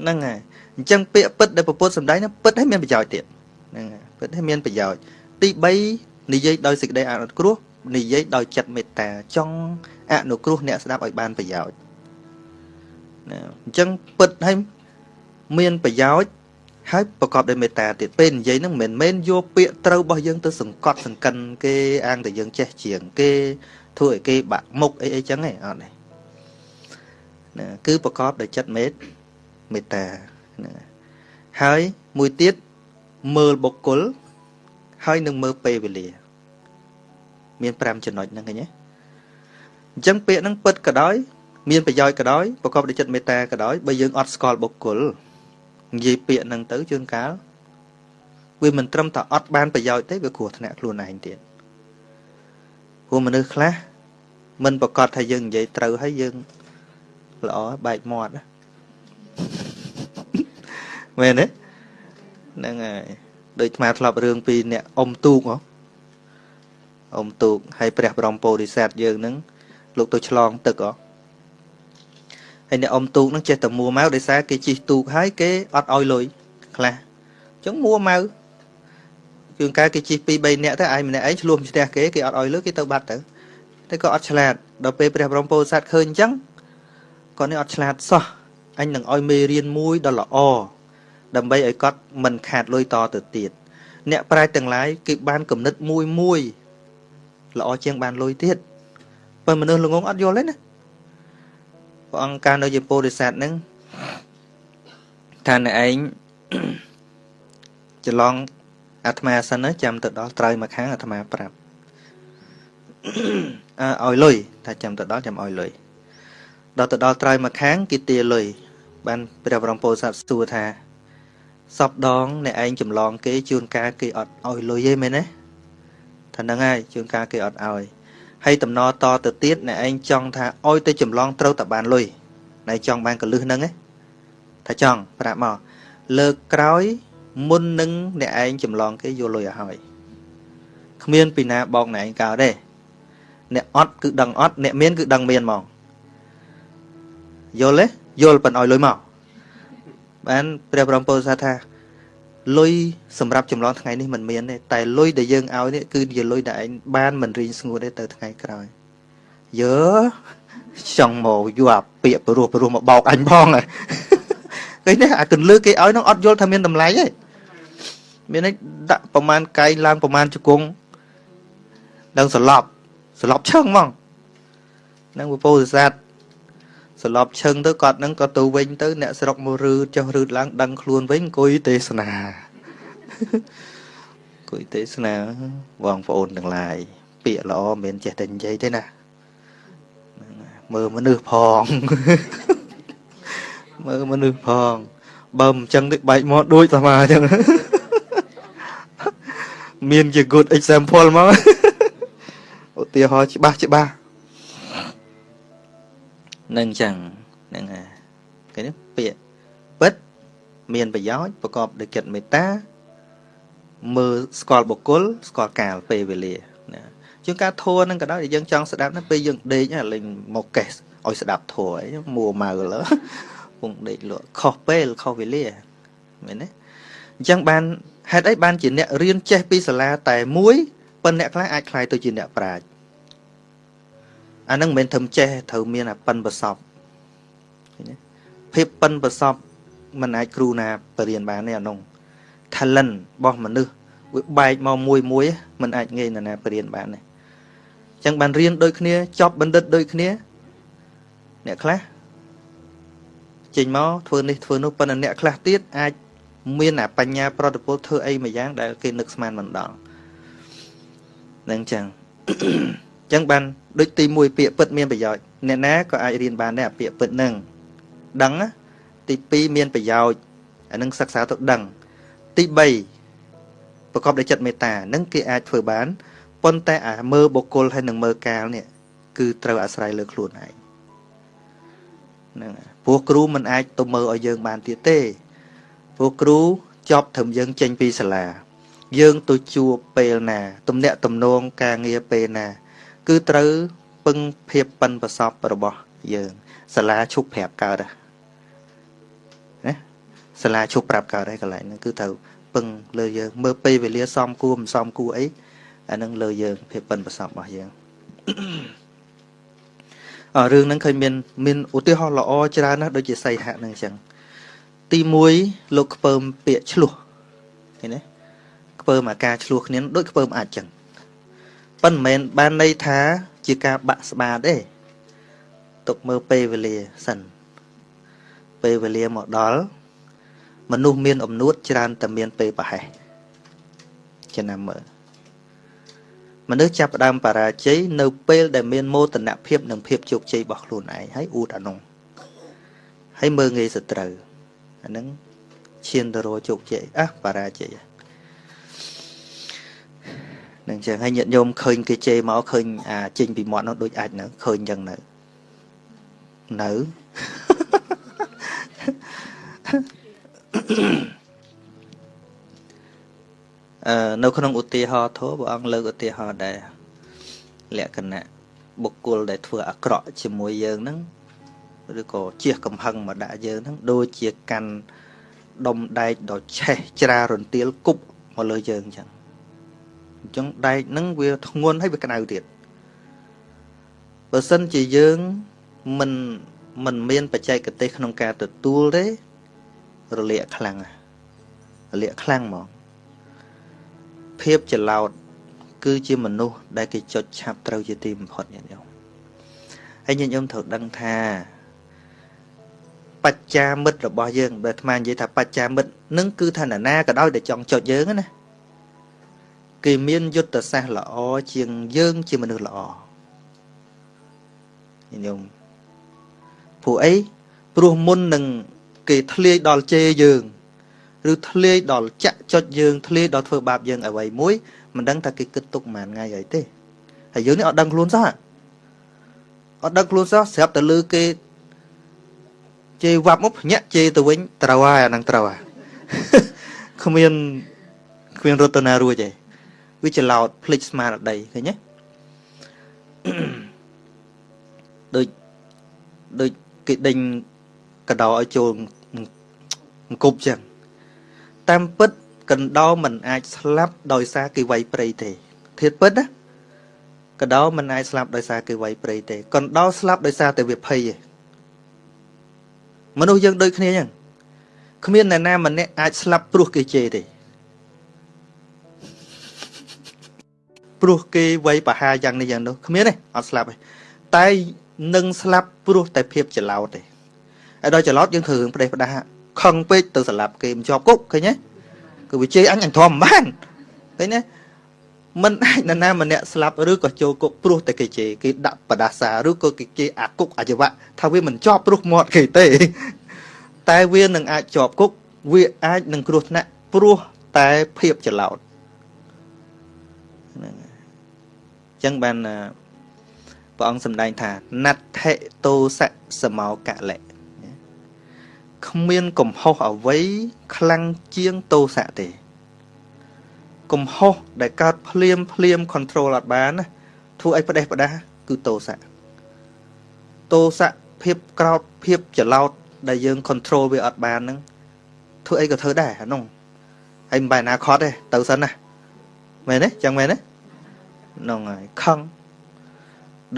ហ្នឹងហើយអញ្ចឹងពាក្យពិតដែលពពុទ្ធសម្ដែងហ្នឹងពិតឲ្យមានប្រយោជន៍ទៀតហ្នឹងហើយពិតឲ្យមានប្រយោជន៍ទី3និយាយដោយសេចក្តីអនុគ្រោះនិយាយដោយចិត្តមេត្តាចង់អនុគ្រោះអ្នកស្ដាប់ឲ្យបានប្រយោជន៍ណាអញ្ចឹងពិតឲ្យមានប្រយោជន៍ហើយប្រកបដោយមេត្តាទៀតពេលនិយាយហ្នឹងមិនមែនយកពាក្យត្រូវរបស់យើងទៅសង្កត់សង្កិនគេអាងតែយើងចេះជាងគេធ្វើឲ្យគេបាក់មុខអីអីចឹងឯងអត់ទេ ណាគឺប្រកបដោយចិត្តមេត្មេត្តាណាហើយមួយទៀតមើលបុគ្គលហើយនឹងមើលពេលវេលា មាន5ចំណុចហ្នឹងឃើញទេអញ្ចឹងពាក្យហ្នឹងពិតក៏ដោយ មានប្រយោជន៍ក៏ដោយប្រកបដោយចិត្តមេត្តាក៏ដោយបើយើងអត់ស្គាល់បុគ្គលនិយាយពាក្យហ្នឹងទៅជួនកាលវាមិនត្រឹមតែអត់បានប្រយោជន៍ទេវាគ្រោះថ្នាក់ខ្លួនឯងទៀតព្រោះមនុស្សខ្លះមិនប្រកាសថាយើងនិយាយត្រូវហើយយើង ល្អបែកមាត់មែនទេហ្នឹងហើយដូចអាធ្លាប់រឿងពីអ្នកអ៊ំទូកហ៎អ៊ំទូកហើយព្រះបរមពោធិសត្វយើងហ្នឹងលោកទៅឆ្លងទឹកហ៎ហើយអ្នកអ៊ំទូកហ្នឹងចេះតែមួម៉ៅដោយសារគេជិះទូកហើយគេអត់ឲ្យលុយខ្លះអញ្ចឹងមួម៉ៅជួនកាលគេជិះ2 3នាក់ទៅឯងម្នាក់ឯងឆ្លោះផ្ទះគេគេអត់ឲ្យលុយគេទៅបាត់ទៅតែក៏អត់ឆ្លាតដល់ពេលព្រះបរមពោធិសត្វឃើញអញ្ចឹង គាត់នេះអត់ឆ្លាតសោះអញនឹងឲ្យមេរៀនមួយដ៏ល្អដើម្បីឲ្យគាត់មិនខាតលុយតទៅទៀតអ្នកប្រាជ្ញទាំងឡាយគេបានគំនិតមួយមួយល្អជាងបានលុយទៀតប៉ុន្តែមនុស្សល្ងងអត់យល់ទេណាព្រះអង្គកាលនៅជាពោធិសត្វហ្នឹងថាអ្នកឯងច្រឡងអាត្មាសិនចាំទៅដល់ត្រូវមកខាងអាត្មាប្រាប់អើឲ្យលុយថាចាំទៅដល់ចាំឲ្យលុយ ដល់ទៅដល់ត្រូវមកខាងគេទាលុយបានព្រះបរមពោធិសត្វសួរថាសពដងអ្នកឯងចម្លងគេជួនកាលគេអត់ឲ្យលុយទេមែនទេថាហ្នឹងហើយជួនកាលគេអត់ឲ្យហើយតំណតទៅទៀតអ្នកឯងចង់ថាឲ្យទៅចម្លងត្រូវតែបានលុយណែចង់បានកលឹះហ្នឹងថាចង់ប្រាប់មកលើកក្រោយមុននឹងអ្នកឯងចម្លងគេយកលុយឲ្យហើយគ្មានពីណាបោកអ្នកឯងកោទេអ្នកអត់គឺដឹងអត់អ្នកមានគឺដឹងមានហ្មង យល់ទេយល់ប៉ុនឲ្យលុយមកបានព្រះបរមពុទ្ធសាសថាលុយសម្រាប់ចម្លងថ្ងៃនេះមិនមានទេតែលុយដែលយើងឲ្យនេះគឺជាលុយដែលឯងបានមិនរៀងស្ងួតទេទៅថ្ងៃក្រោយយើចង់មកយកអាពាកព្រោះព្រោះមកបោកអញផងឃើញទេអាកន្លឹះគេឲ្យនឹងអត់យល់ថាមានតម្លៃទេមានន័យដាក់ប្រមាណកែងឡើងប្រមាណជង្គង់ដល់សន្លប់សន្លប់ឈឹងហ្មងនឹងពពោធិសត្វ សន្លប់ឈឹងទៅគាត់នឹងក៏ទៅវិញទៅអ្នកស្រុកមករឺចុះរឺឡើង ដឹងខ្លួនវិញអង្គុយទេសនាអង្គុយទេសនាបងប្អូនទាំងឡាយពាក្យល្អមិនចេះតែនិយាយទេណាមើលមនុស្សផង មើលមនុស្សផង បើមិនចឹងទេបែកមកដូចតាអញ្ចឹងមានជា good example មកឧទាហរណ៍ច្បាស់ច្បាស់ នឹងចឹងហ្នឹងហើយគេនេះពាក្យពិតមានប្រយោជន៍ប្រកបដោយចិត្តមេត្តាមើលស្គាល់បុគ្គលស្គាល់កាលពេលវេលាណាជាងការធัวហ្នឹងក៏ដោយយើងចង់ស្ដាប់ណាពេលយើងដេកលេងមកកេសឲ្យស្ដាប់ធัวអីមួម៉ៅលើពងដេកលក់ខុសពេលខុសវេលាមែនទេអញ្ចឹងបានហេតុអីបានជាអ្នករៀនចេះពីសាលាតែមួយប៉ុន្តែអ្នកខ្លះអាចខ្លាយទៅជាអ្នកប្រាជ្ញ អានឹងមិនមែនធ្វើចេះត្រូវមានអាប៉ិនប្រសពឃើញទេភាពប៉ិនប្រសពមិនអាចគ្រូណាបរៀនបានទេអានោះ talent របស់មនុស្សវាបែកមកមួយមួយមិនអាចងាយណាបរៀនបានទេអញ្ចឹងបានរៀនដូចគ្នាចប់បណ្ឌិតដូចគ្នា អ្នកខ្លះចេញមកធ្វើនេះធ្វើនោះប៉ុន្តែអ្នកខ្លះទៀតអាចមានអាបញ្ញាប្រតិពលធ្វើអីមួយយ៉ាងដែលគេនឹកស្មានមិនដល់នឹងចឹងអញ្ចឹងបានដូចទី1ពាក្យពិតមានប្រយោជន៍អ្នកណាក៏អាចរៀនបានដែរអាពាក្យពិតនឹងដឹងទី2មានប្រយោជន៍អានឹងសិក្សាទៅដឹងទី3ប្រកបដោយចិត្តមេត្តានឹងគេអាចធ្វើបានប៉ុន្តែអាមើលបុគ្គលហើយនឹងមើលកាលនេះគឺត្រូវអាស្រ័យលើខ្លួនឯងហ្នឹងព្រោះគ្រូមិនអាចទៅមើលឲ្យយើងបានទៀតទេព្រោះគ្រូចប់ត្រឹមយើងចេញពីសាលាយើងទៅជួបពេលណា ទំនាក់ទំនងការងារពេលណា គឺត្រូវពឹងភាពប៉ិនប្រសពរបស់យើងសាលាឈប់ប្រាប់កើតណាសាលាឈប់ប្រាប់កើតហើយកន្លែងហ្នឹងគឺត្រូវពឹងលើយើងមើលពេលវេលាសំគួរមិនសំគួរអីអាហ្នឹងលើយើងភាពប៉ិនប្រសពរបស់យើងអរឿងហ្នឹងឃើញមានមានឧទាហរណ៍ល្អច្រើនណាស់ដូចជាសីហៈហ្នឹងអញ្ចឹងទី1លោកខ្ពើមពាកឆ្លោះឃើញទេខ្ពើមអាការឆ្លោះគ្នាដូចខ្ពើមអាចអញ្ចឹង ប៉ុន្តែមិនមែនបានន័យថាជាការបាក់ស្បាទេទុកមើលពេលវេលាសិនពេលវេលាមកដល់មនុស្សមានអំនួតច្រើនតែមានពេលប្រហែសចំណាំមើលមនុស្សចាប់ផ្ដើមបរាជ័យនៅពេលដែលមានមោទនភាពនិងភាពជោគជ័យរបស់ខ្លួនឯងហើយអួតអានោះហើយមើលងាយសត្រូវអាហ្នឹងឈានទៅរកជោគជ័យអះបរាជ័យ នឹងចឹងហើយញាតិញោមឃើញគេជេរមកឃើញអាចេញពីមាត់នោះដូចអាចនៅឃើញចឹងនៅនៅអឺនៅក្នុងឧទាហរណ៍ធម៌ព្រះអង្គលើកឧទាហរណ៍ដែរលក្ខណៈបុគ្គលដែលធ្វើអាក្រក់ជាមួយយើងហ្នឹងឬក៏ជះកំហឹងមកដាក់យើងហ្នឹងដូចជាកាន់ដុំដែកដ៏ឆេះច្រារន្ទាលគប់មកលើយើងអញ្ចឹង អញ្ចឹងដែកហ្នឹងវាធ្ងន់ហើយវាក្តៅទៀតបើសិនជាយើងមិនមិនមានបច្ចេកទេសក្នុងការទទួលទេរលាកខ្លាំងលាក់ខ្លាំងហ្មងភាពច្រឡោតគឺជាមនុស្សដែលគេចុចឆាប់ត្រូវជាទីបំផុតញាតិញោមហើយញាតិញោមត្រូវដឹងថាបច្ចាមិត្តរបស់យើងបើអាត្មានិយាយថាបច្ចាមិត្តនឹងគឺថាណាក៏ដោយដែលចង់ចុចយើងណា គេមានយុទ្ធសាស្ត្រល្អជាងយើងជាមនុស្សល្អញោមព្រោះអីព្រោះមុននឹងគេធ្លាយដល់ជេរយើងឬធ្លាយដល់ចាក់ចុចយើងធ្លាយដល់ធ្វើបាបយើងអ្វីមួយមិនដឹងថាគេគិតទុកប៉ុន្មានថ្ងៃអីទេហើយយើងនេះអត់ដឹងខ្លួនសោះអត់ដឹងខ្លួនសោះស្រាប់តែលឺគេជេរវាប់មកភ្ញាក់ជេរទៅវិញត្រូវហើយអាហ្នឹងត្រូវហើយគ្មានគ្មានរត់ទៅណារួចទេ វាច្រឡោតភ្លេចស្មារតីឃើញទេដូចដូចគេដេញកដោឲ្យចូលអង្គប់ចឹងតាមពិតកណ្ដោមិនអាចស្លាប់ដោយសារគេវាយព្រៃទេធៀបពិតណាកណ្ដោមិនអាចស្លាប់ដោយសារគេវាយព្រៃទេកណ្ដោស្លាប់ដោយសារតែវាភ័យឯងមនុស្សយើងដូចគ្នាចឹងគ្មានអ្នកណាម្នាក់អាចស្លាប់ព្រោះគេជេរទេ ព្រោះគេវាយប្រហារយ៉ាងនេះយ៉ាងនោះគ្មានទេអត់ស្លាប់ទេតែនឹងស្លាប់ព្រោះតែភាពច្រឡោតទេហើយដល់ច្រឡោតយើងធ្វើរឿងផ្ដេសផ្ដាសខឹងពេកទៅស្លាប់គេមិនជាប់គុកឃើញទេគឺវាជេរអញអញធំមិនបានឃើញទេមិនអាចនរណាម្នាក់ស្លាប់ឬក៏ចូលគុកព្រោះតែគេជេរគេដាក់បដាសាឬក៏គេជេរអាគុកអ ජ វៈថាវាមិនជាប់ព្រោះមាត់គេទេ តែវានឹងអាចជាប់គុកវាអាចនឹងគ្រោះថ្នាក់ព្រោះតែភាពច្រឡោតហ្នឹងអញ្ចឹងបានព្រះអង្គសម្ដែងថាណដ្ឋិតោសៈសមោកលៈគ្មានកំហុសអ្វីខ្លាំងជាងតោសៈទេកំហុសដែលកើតភ្លាមភ្លាម control អត់បានណាធ្វើឲ្យផ្ដេសផ្ដាសគឺតោសៈតោសៈភាពក្រោតភាពច្រឡោតដែលយើង control វាអត់បានហ្នឹងធ្វើអីក៏ធ្វើដែរអានោះហើយមិនបែរណាខត់ទេទៅសិនណាមែនទេចឹងមែនទេ ហ្នឹងហើយខឹង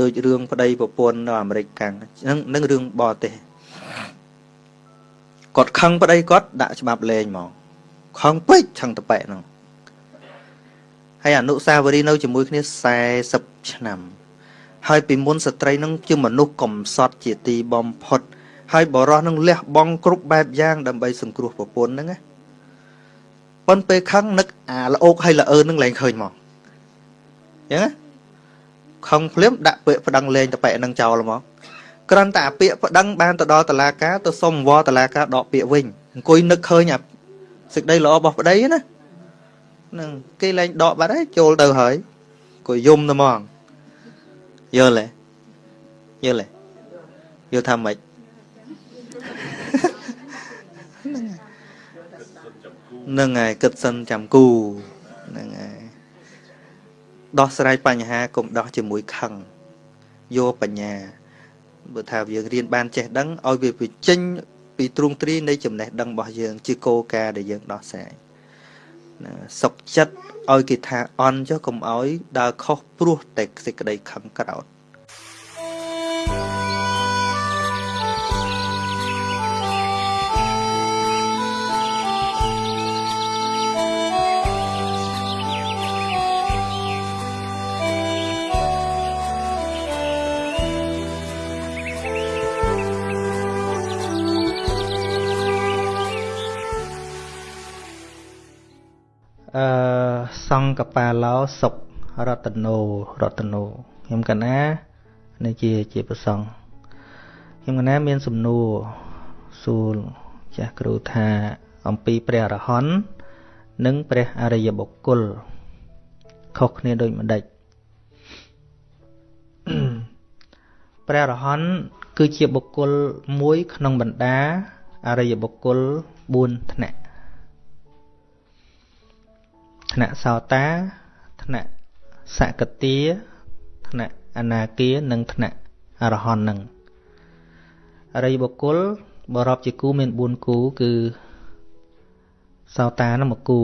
ដូចរឿងប្តីប្រពន្ធនៅអាមេរិកកាំងហ្នឹងនឹងរឿងបរទេសគាត់ខឹងប្តីគាត់ដាក់ច្បាប់លេងហ្មងខឹងពេកឆឹងតប៉ែហ្នឹងហើយអនុសាវរីយ៍នៅជាមួយគ្នា40ឆ្នាំ ហើយពីមុនស្ត្រីនឹងជាមនុស្សកំសត់ជាទីបំផុត ហើយបរោះនឹងលះបង់គ្រប់បែបយ៉ាងដើម្បីសង្គ្រោះប្រពន្ធហ្នឹងណាប៉ុន្តែពេលខឹងនឹកអាល្អោកហើយល្អើនឹងលែងឃើញមក អញ្ចឹងណាខឹងភ្លាមដាក់ពាក្យប្តឹងលេងតប៉ែនឹងចោលហ្មងគ្រាន់តែអាពាក្យប្តឹងបានទៅដល់តឡាការទៅសុំវល់តឡាការដកពាក្យវិញអង្គុយនឹកឃើញអាសេចក្តីល្អរបស់ប្តីណានឹងគេលែងដកបាត់ហើយចូលទៅហើយក៏យំទៅហ្មងយល់ទេយល់ទេយល់ថាម៉េចនឹងហើយគិតសិនចាំគូនឹងហើយ ដោះស្រាយបញ្ហាកុំដោះជាមួយខឹងយកបញ្ញាបើថាយើងរៀនបានចេះដឹងឲ្យវាបញ្ចេញពីទ្រង់ទ្រីនៃចំណេះដឹងរបស់យើង ជាគោលការណ៍ដែលយើងដោះស្រាយសុខចិត្តឲ្យគេថាអន់ចុះកុំឲ្យដើរខុសព្រោះតែសេចក្តីខឹងក្រោធ អឺសង្កបាឡោសុករតនោរតនោខ្ញុំកណានេះជាជាប្រសងខ្ញុំកណាមានសំណួរសួរចាស់គ្រូថាអំពីព្រះអរហន្តនិងព្រះអរិយបុគ្គលខុសគ្នាដូចម្ដេចព្រះអរហន្តគឺជាបុគ្គលមួយក្នុងបរ្តាអរិយបុគ្គល4ថ្នាក់ ថ្នាក់សោតាថ្នាក់សកតាថ្នាក់អនាគានិងថ្នាក់អរហន្តនឹងអរិយបុគ្គលបរាប់ជាគូមាន4គូគឺសោតានឹងមួយគូ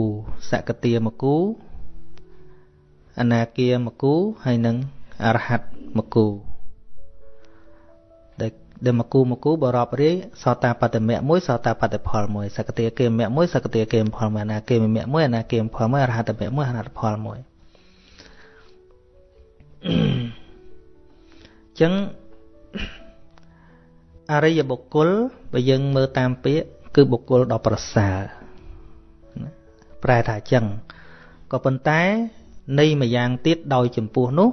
សកតាមួយគូអនាគាមួយគូហើយនឹងអរហត្តមួយគូ ដែលដែលមកគូមកគូបរាប់រាយសតាបត្តមៈមួយសតាបត្តផលមួយសកតិគិមៈមួយសកតិគិមផលមួយអនាគិមៈមួយអនាគិមផលមួយអរហតមៈមួយអរហតផលមួយអញ្ចឹងអរិយបុគ្គលបើយើងមើលតាមពាក្យគឺបុគ្គលដ៏ប្រសើរប្រែថាអញ្ចឹងក៏ប៉ុន្តែនៃម្យ៉ាងទៀតដោយចំពោះនោះ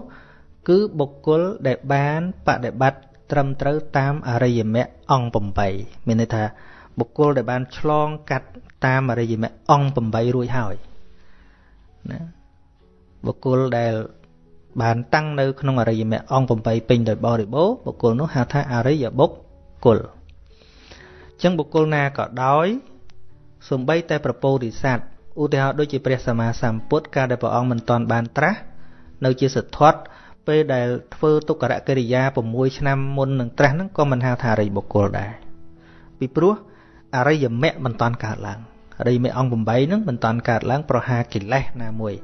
គឺបុគ្គលដែលបានបដិបត្តិ ត្រឹមត្រូវតាមអរិយមគ្គអង្គ8មានន័យថាបុគ្គលដែលបានឆ្លងកាត់តាមអរិយមគ្គអង្គ8រួចហើយណាបុគ្គលដែលបានតាំងនៅក្នុងអរិយមគ្គអង្គ8ពេញដោយបរិបូរបុគ្គលនោះហៅថាអរិយបុគ្គលអញ្ចឹងបុគ្គលណាក៏ដោយសំបីតែប្រពោធិសត្វឧទាហរណ៍ដូចជាព្រះសម្មាសម្ពុទ្ធកាលដែលព្រះអង្គមិនតាន់បានត្រាស់នៅជាសទ្ធត្ថ ពេលដែលធ្វើទុក្ករកិរិយា6ឆ្នាំមុននឹងត្រាស់ហ្នឹងក៏មិនហៅថាអរិយបុគ្គលដែរពីព្រោះអរិយមគ្គមិនតាន់កើតឡើងអរិយមគ្គអង្គ8ហ្នឹងមិនតាន់កើតឡើងប្រហាកិលេសណាមួយ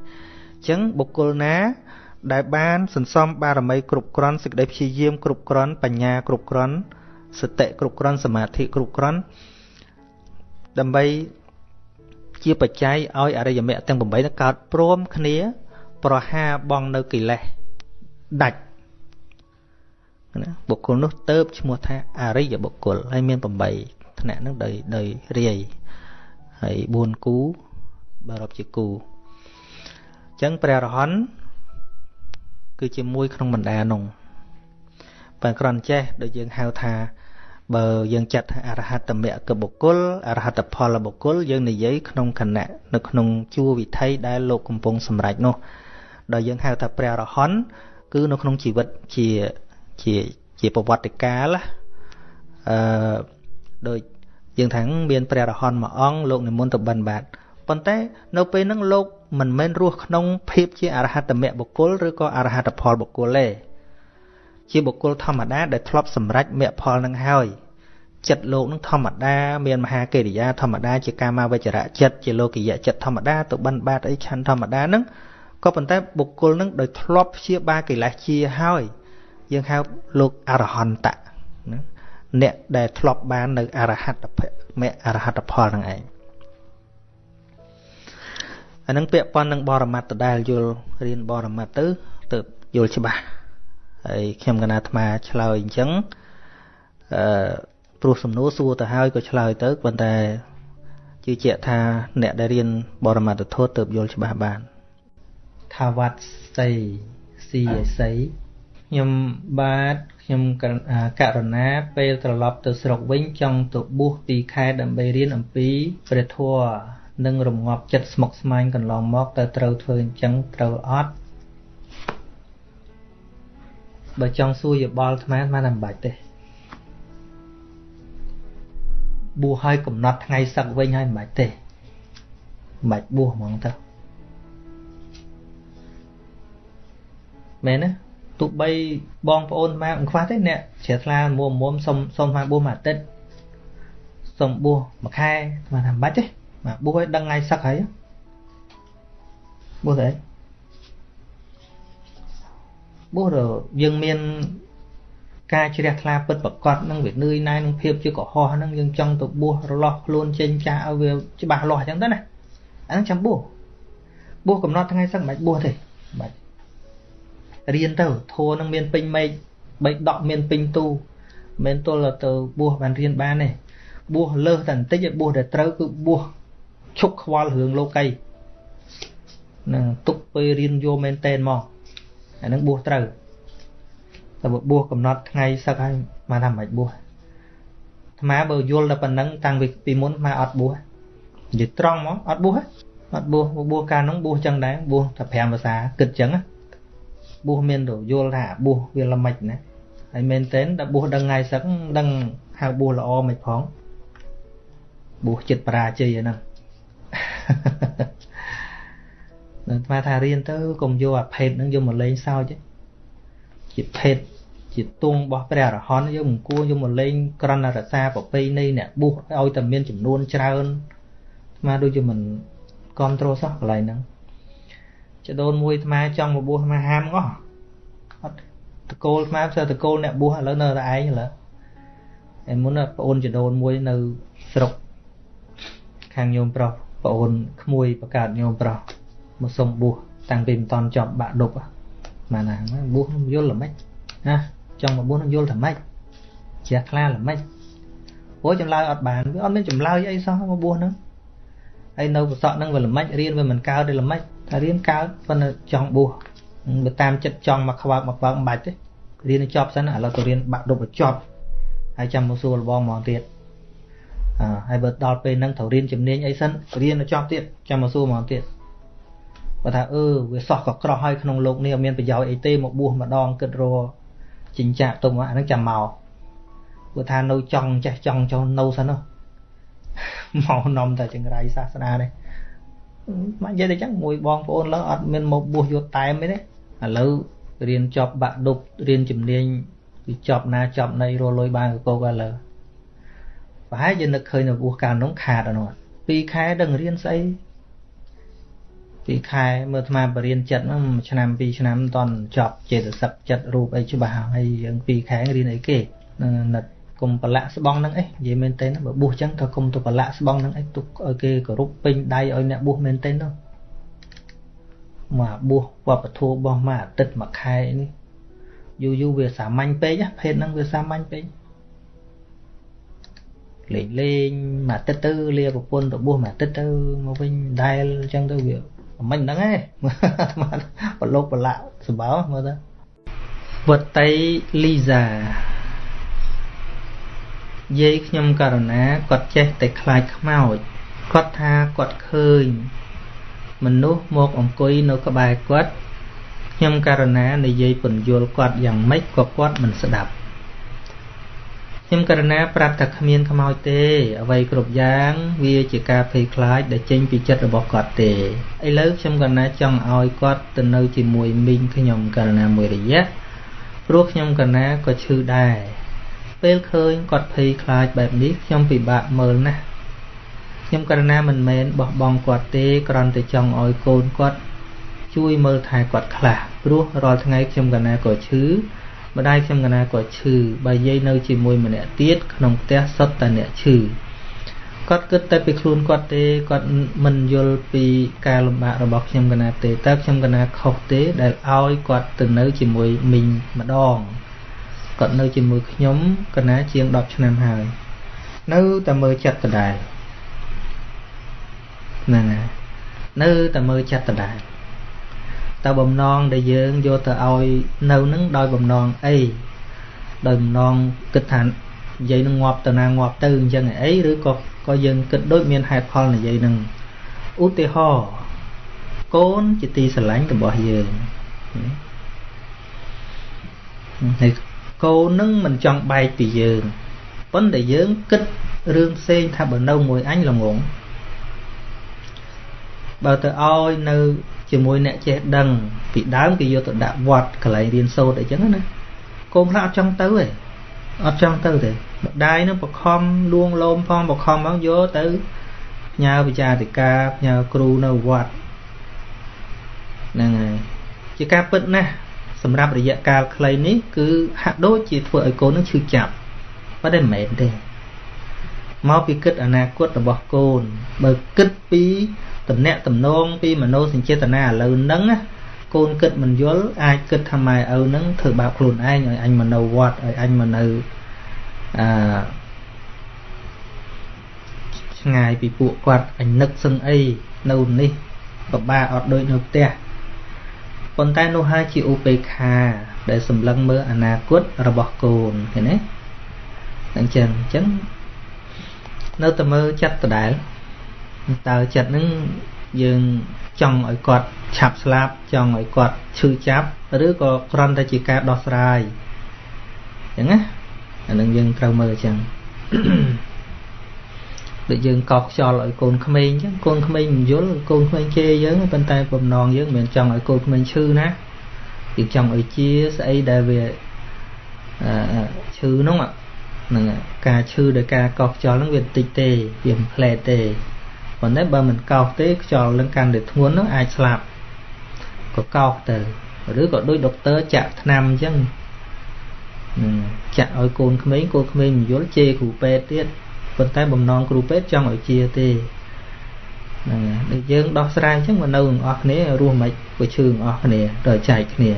អញ្ចឹងបុគ្គលណាដែលបានសន្សំបារមីគ្រប់គ្រាន់សេចក្តីព្យាយាមគ្រប់គ្រាន់បញ្ញាគ្រប់គ្រាន់សតិគ្រប់គ្រាន់សមាធិគ្រប់គ្រាន់ដើម្បីជាបច្ច័យឲ្យអរិយមគ្គទាំង8នឹងកើតព្រមគ្នា ប្រហាបងនៅកិលេស ដាច់ណាបុគ្គលនោះទៅបឈ្មោះថាអរិយបុគ្គលហើយមាន8ថ្នាក់នឹងដោយដោយរាយហើយ4គូបើរាប់ជាគូអញ្ចឹងព្រះរហន្តគឺជាមួយក្នុងបណ្ដានោះបើគ្រាន់ចេះដូចយើងហៅថាបើយើងចាត់ថាអរហត្តមគ្គបុគ្គលអរហត្តផលបុគ្គលយើងនិយាយក្នុងគណៈនៅក្នុងជួរវិថីដែលលោកកំពុងសម្រេចនោះដែលយើងហៅថាព្រះរហន្ត គឺនៅក្នុងជីវិតជាជាជាប្រវត្តិកាលអឺដូចយើងថាមានព្រះរហន្តមួយអង្គលោកនិមន្តទៅបិណ្ឌបាតប៉ុន្តែនៅពេលហ្នឹងលោកមិនមែនរស់ក្នុងភាពជាអរហត្តមគ្គបុគ្គលឬក៏អរហត្តផលបុគ្គលទេជាបុគ្គលធម្មតាដែលធ្លាប់សម្រេចមគ្គផលនឹងហើយចិត្តលោកនឹងធម្មតាមានមហាកិរិយាធម្មតាជាកាមាវចរៈចិត្តជាលោកិយៈចិត្តធម្មតាទៅបិណ្ឌបាតអីឆាន់ធម្មតាហ្នឹង ក៏ប៉ុន្តែបុគ្គលនឹងដោយធ្លាប់ព្យាបាលកិលេសជាហើយ យើងហៅលោកអរហន្តៈអ្នកដែលធ្លាប់បាននៅអរហត្តភមអរហត្តផលនឹងឯងអានឹងពាក់ព័ន្ធនឹងបរមត្តដដែលយល់រៀនបរមត្តទៅទៅយល់ច្បាស់ហើយខ្ញុំកណាអាត្មាឆ្លើយអញ្ចឹងអឺព្រោះសំណួរសួរទៅហើយក៏ឆ្លើយទៅប៉ុន្តែជឿជាក់ថាអ្នកដែលរៀនបរមត្តធម៌ទៅយល់ច្បាស់បាន ថាវត្តសីស៊ីសីខ្ញុំបាទខ្ញុំករណាពេលត្រឡប់ទៅស្រុកវិញចង់ទៅបួស2ខែដើម្បីរៀនអំពីព្រះធម៌និងរងាប់ចិត្តស្មុគស្មាញកន្លងមកតើត្រូវធ្វើអញ្ចឹងត្រូវអត់បើចង់សួរយោបល់អាត្មាមិនបាច់ទេបួសឲ្យកំណត់ថ្ងៃសឹកវិញហើយមិនបាច់ទេមិនបាច់បួសហ្មងទៅ មែនទេទោះបីបងប្អូនមកមិនខ្វះទេអ្នកជ្រះថ្លាមុំមុំសុំសុំមកបួសមួយអាទិត្យសុំបួសមួយខែមិនថាមិនបាច់ទេបាទបួសឲ្យដឹងថ្ងៃសឹកហើយបួសទៅអីបួសទៅយើងមានការជ្រះថ្លាពិតប្រកបនឹងវានឿយណាយនឹងភាពជាកុហកហ្នឹងយើងចង់ទៅបួសរលាស់ខ្លួនចេញចាស់ឲ្យវាច្បាស់លាស់អញ្ចឹងទៅណាអាហ្នឹងចាំបួសបួសកំណត់ថ្ងៃសឹកមិនបាច់បួសទេបាច់ រៀនទៅធัวនឹងមានពេញមេឃបីដកមានពេញទូមិនទល់ទៅបួសបានរៀនបានទេបួសលើសតែបន្តិចឲ្យបួសតែត្រូវគឺបួសឈប់ខ្វល់រឿងលោកីនឹងទុកពេលរៀនយកមែនតែនមកអានឹងបួសត្រូវតែបួសកំណត់ថ្ងៃសឹកហើយបានថាមិនបាច់បួសអាត្មាបើយល់តែប៉ុណ្ណឹងតាំងពីមុនអាអត់បួសនិយាយត្រង់មកអត់បួសអត់បួសបួសកាលនោះបួសចឹងដែរបួសតែ5ភាសាគិតចឹង បួសមានទៅយល់ថាបួសវាល្មិចណាហើយមែនតែនដល់បួសដឹងថ្ងៃសឹកដឹងហៅបួសល្អមិនផងបួសចិត្តបរាជ័យហ្នឹងនឹងស្មាថារៀនទៅកុំយកអាភេទហ្នឹងយកមកលេងសើចជាភេទជាទងរបស់ព្រះអរហន្តយើងមិនគួរយកមកលេងក្រណរសាប្រពៃណីអ្នកបួសឲ្យតែមានចំនួនច្រើនស្មាដូចជាមិនគ្រប់ត្រូលសោះកន្លែងហ្នឹង ចដូនមួយស្មាចង់មកបួសស្មាហាមអស់អត់តកូលស្មាផ្សេងតកូលអ្នកបួសឥឡូវនៅតែឯងឥឡូវហើយមុនប្អូនចដូនមួយនៅស្រុកខាងញោមប្រុសប្អូនក្មួយបង្កើតញោមប្រុសមកសុំបួសតាំងពីមិនតន់ចប់បាក់ដប់បានណាបួសយល់ល្មិចណាចង់មកបួសនឹងយល់ថាម៉េចជ្រះថ្លាល្មិចព្រោះចម្លើយអត់បានវាអត់មានចម្លើយអីសោះមកបួសហ្នឹងហើយនៅប្រសក់ហ្នឹងវាល្មិចរៀនវាមិនកើតទេល្មិច ថារៀនកើតប៉ុន្តែចង់បួសវាតាមចិត្តចង់មកខ្វើកមកខ្វើកមិនបាច់ទេរៀនឲ្យចប់សិនឥឡូវទៅរៀនបាក់ដប់ឲ្យចប់ហើយចាំមកសួរលបងហ្មងទៀតអើហើយបើដល់ពេលហ្នឹងត្រូវរៀនជំនាញអីសិនរៀនឲ្យចប់ទៀតចាំមកសួរហ្មងទៀតបើថាអឺវាសោះក៏ក្រោះហើយក្នុងលោកនេះអត់មានប្រយោជន៍អីទេមកបួសម្ដងគិតរចិញ្ចាក់ទុំអាហ្នឹងចាំមកព្រោះថានៅចង់ចេះចង់ចូលនៅសិនមកនំតែចង្រៃសាសនានេះ មកនិយាយតែចឹងមួយបងប្អូនលើអត់មានមកបួសយកតែមទេឥឡូវរៀនចប់បាក់ដប់រៀនជំនាញពីចប់ណាចប់ណីរលុយបានកកឥឡូវប្រហែលជានឹកឃើញនៅបួសកាលនោះខាតអនោះ2ខែដឹងរៀនស្អី2ខែមើលអាត្មាបរៀនចិត្តហ្នឹងឆ្នាំ2ឆ្នាំមិនតាន់ចប់ចេតសិកចិត្តរូបអីច្បាស់ហើយយើង2ខែរៀនអីគេនៅ គុំប្រឡាក់ស្បង់ហ្នឹងអីនិយាយមែនទេណាបើបួសចឹងក៏គុំទៅប្រឡាក់ស្បង់ហ្នឹងអីទុកឲ្យគេគោរពពេញដៃឲ្យអ្នកបួសមែនទេនោះមកបួសវប្បធម៌របស់មួយអាទិត្យមួយខែនេះយូរយូរវាសាមញ្ញពេកភេទហ្នឹងវាសាមញ្ញពេកលេងលេងមួយអាទិត្យទៅលាប្រពន្ធទៅបួសមួយអាទិត្យទៅមកវិញដែលអញ្ចឹងទៅវាមិនហ្នឹងឯងបលោកបលាក់សម្បោមើលទៅវតីលីសា យាយខ្ញុំករណាគាត់ចេះតែខ្លាចខ្មោចគាត់ថាគាត់ឃើញ មនុស្សមកអង្គុយនៅក្បែរគាត់ខ្ញុំករណានិយាយពន្យល់គាត់យ៉ាងម៉េចក៏គាត់មិនស្ដាប់ខ្ញុំករណាប្រាប់ថាគ្មានខ្មោចទេ អ្វីគ្រប់យ៉ាង វាជាការភ័យខ្លាចដែលចេញពីចិត្តរបស់គាត់ទេឥឡូវខ្ញុំករណាចង់ឲ្យគាត់ទៅនៅជាមួយមីងខ្ញុំករណាមួយរយៈព្រោះខ្ញុំករណាក៏ឈឺដែរ ពេលឃើញគាត់ភ័យខ្លាចបែបនេះខ្ញុំពិបាកមើលណាស់ខ្ញុំករណាមិនមែនបោះបង់គាត់ទេគ្រាន់តែចង់ឲ្យកូនគាត់ជួយមើលថែគាត់ខ្លះព្រោះរាល់ថ្ងៃខ្ញុំកណាក៏ឈឺម្ដាយខ្ញុំកណាក៏ឈឺបើយាយនៅជាមួយម្នាក់ទៀតក្នុងផ្ទះសុទ្ធតែអ្នកឈឺគាត់គិតតែពីខ្លួនគាត់ទេគាត់មិនយល់ពីការលំបាករបស់ខ្ញុំកណាទេតើខ្ញុំកណាខុសទេដែលឲ្យគាត់ទៅនៅជាមួយមីងម្ដង គាត់នៅជាមួយខ្ញុំកណាជាង10ឆ្នាំហើយនៅតែមើលចិត្តដដែលហ្នឹងហើយនៅតែមើលចិត្តដដែលតើបំណងដែលយើងយកទៅឲ្យនៅនឹងដោយបំណងអីដោយបំណងគិតថានិយាយនឹងងាប់ទៅណាងាប់ទៅអញ្ចឹងអីឬក៏ក៏យើងគិតដូចមានហេតុផលនិយាយនឹងឧទាហរណ៍កូនជាទីស្រឡាញ់របស់យើងហើយ កូននឹងមិនចង់បែកពីយើងប៉ុន្តែយើងគិតរឿងផ្សេងថាបើនៅមួយអញល្ងងបើទៅឲ្យនៅជាមួយអ្នកចេះដឹង ពីដើមគេយកទៅដាក់វត្តកន្លែងរៀនសូត្រអីចឹងណាកូនខ្លះអត់ចង់ទៅទេអត់ចង់ទៅទេម្ដាយនឹងបខំលួងលោមផងបខំផងយកទៅផ្ញើវិចារតិកាផ្ញើគ្រូនៅវត្តហ្នឹងហើយជាការពិតណាស់ សម្រាប់រយៈកាលខ្លីនេះគឺហាក់ដូចជាធ្វើឲ្យកូននឹងឈឺចាប់ប៉ុន្តែមិនមែនទេមកពីគិតអនាគតរបស់កូន បើគិតពីតំណាក់តំណងពីមโนសញ្ចេតនាឥឡូវហ្នឹងកូនគិតមិនយល់អាចគិតថាម៉ែឪហ្នឹងធ្វើបាបខ្លួនឯងឲ្យអញមកនៅវត្តឲ្យអញមកនៅអឺឆ្ងាយពីពួកគាត់អញនឹកសឹងអីនៅនេះពិបាកអត់ដូចនៅផ្ទះ ប៉ុន្តែនោះហើយជាឧបេក្ខាដែលសម្លឹងមើលអនាគតរបស់កូនឃើញទេអញ្ចឹងអញ្ចឹងនៅតែមើលចិត្តដដែលតើចិត្តនឹងយើងចង់ឲ្យគាត់ឆាប់ស្លាប់ចង់ឲ្យគាត់ឈឺចាប់ឬក៏គ្រាន់តែជាការដោះស្រាយអញ្ចឹងណាអានឹងយើងត្រូវមើលអញ្ចឹង ដូចយើងកោសខ្យល់ឲ្យកូនក្មេងអញ្ចឹងកូនក្មេងមិនយល់កូនក្មេងជេរយើងប៉ុន្តែបំណងយើងមិនមែនចង់ឲ្យកូនក្មេងឈឺណាយើងចង់ឲ្យជាស្អីដែលវាអឺឈឺនោះហ្នឹងការឈឺដោយការកោសខ្យល់ហ្នឹងវាបន្តិចទេវាមិនផ្លែទេប៉ុន្តែបើមិនកោសទេខ្យល់នឹងកាន់តែធ្ងន់នោះអាចស្លាប់ក៏កោសទៅឬក៏ដូចដុកទ័រចាក់ថ្នាំអញ្ចឹងចចាក់ឲ្យកូនក្មេងកូនក្មេងមិនយល់ជេរគ្រូពេទ្យទៀត ប៉ុន្តែបំណងគ្រូពេទ្យចង់ឲ្យជាទេហ្នឹងហើយដូចយើងដោះស្រាយអញ្ចឹងមកនៅទាំងអស់គ្នារស់មិនក៏ឈឺទាំងអស់គ្នាដល់ចែកគ្នា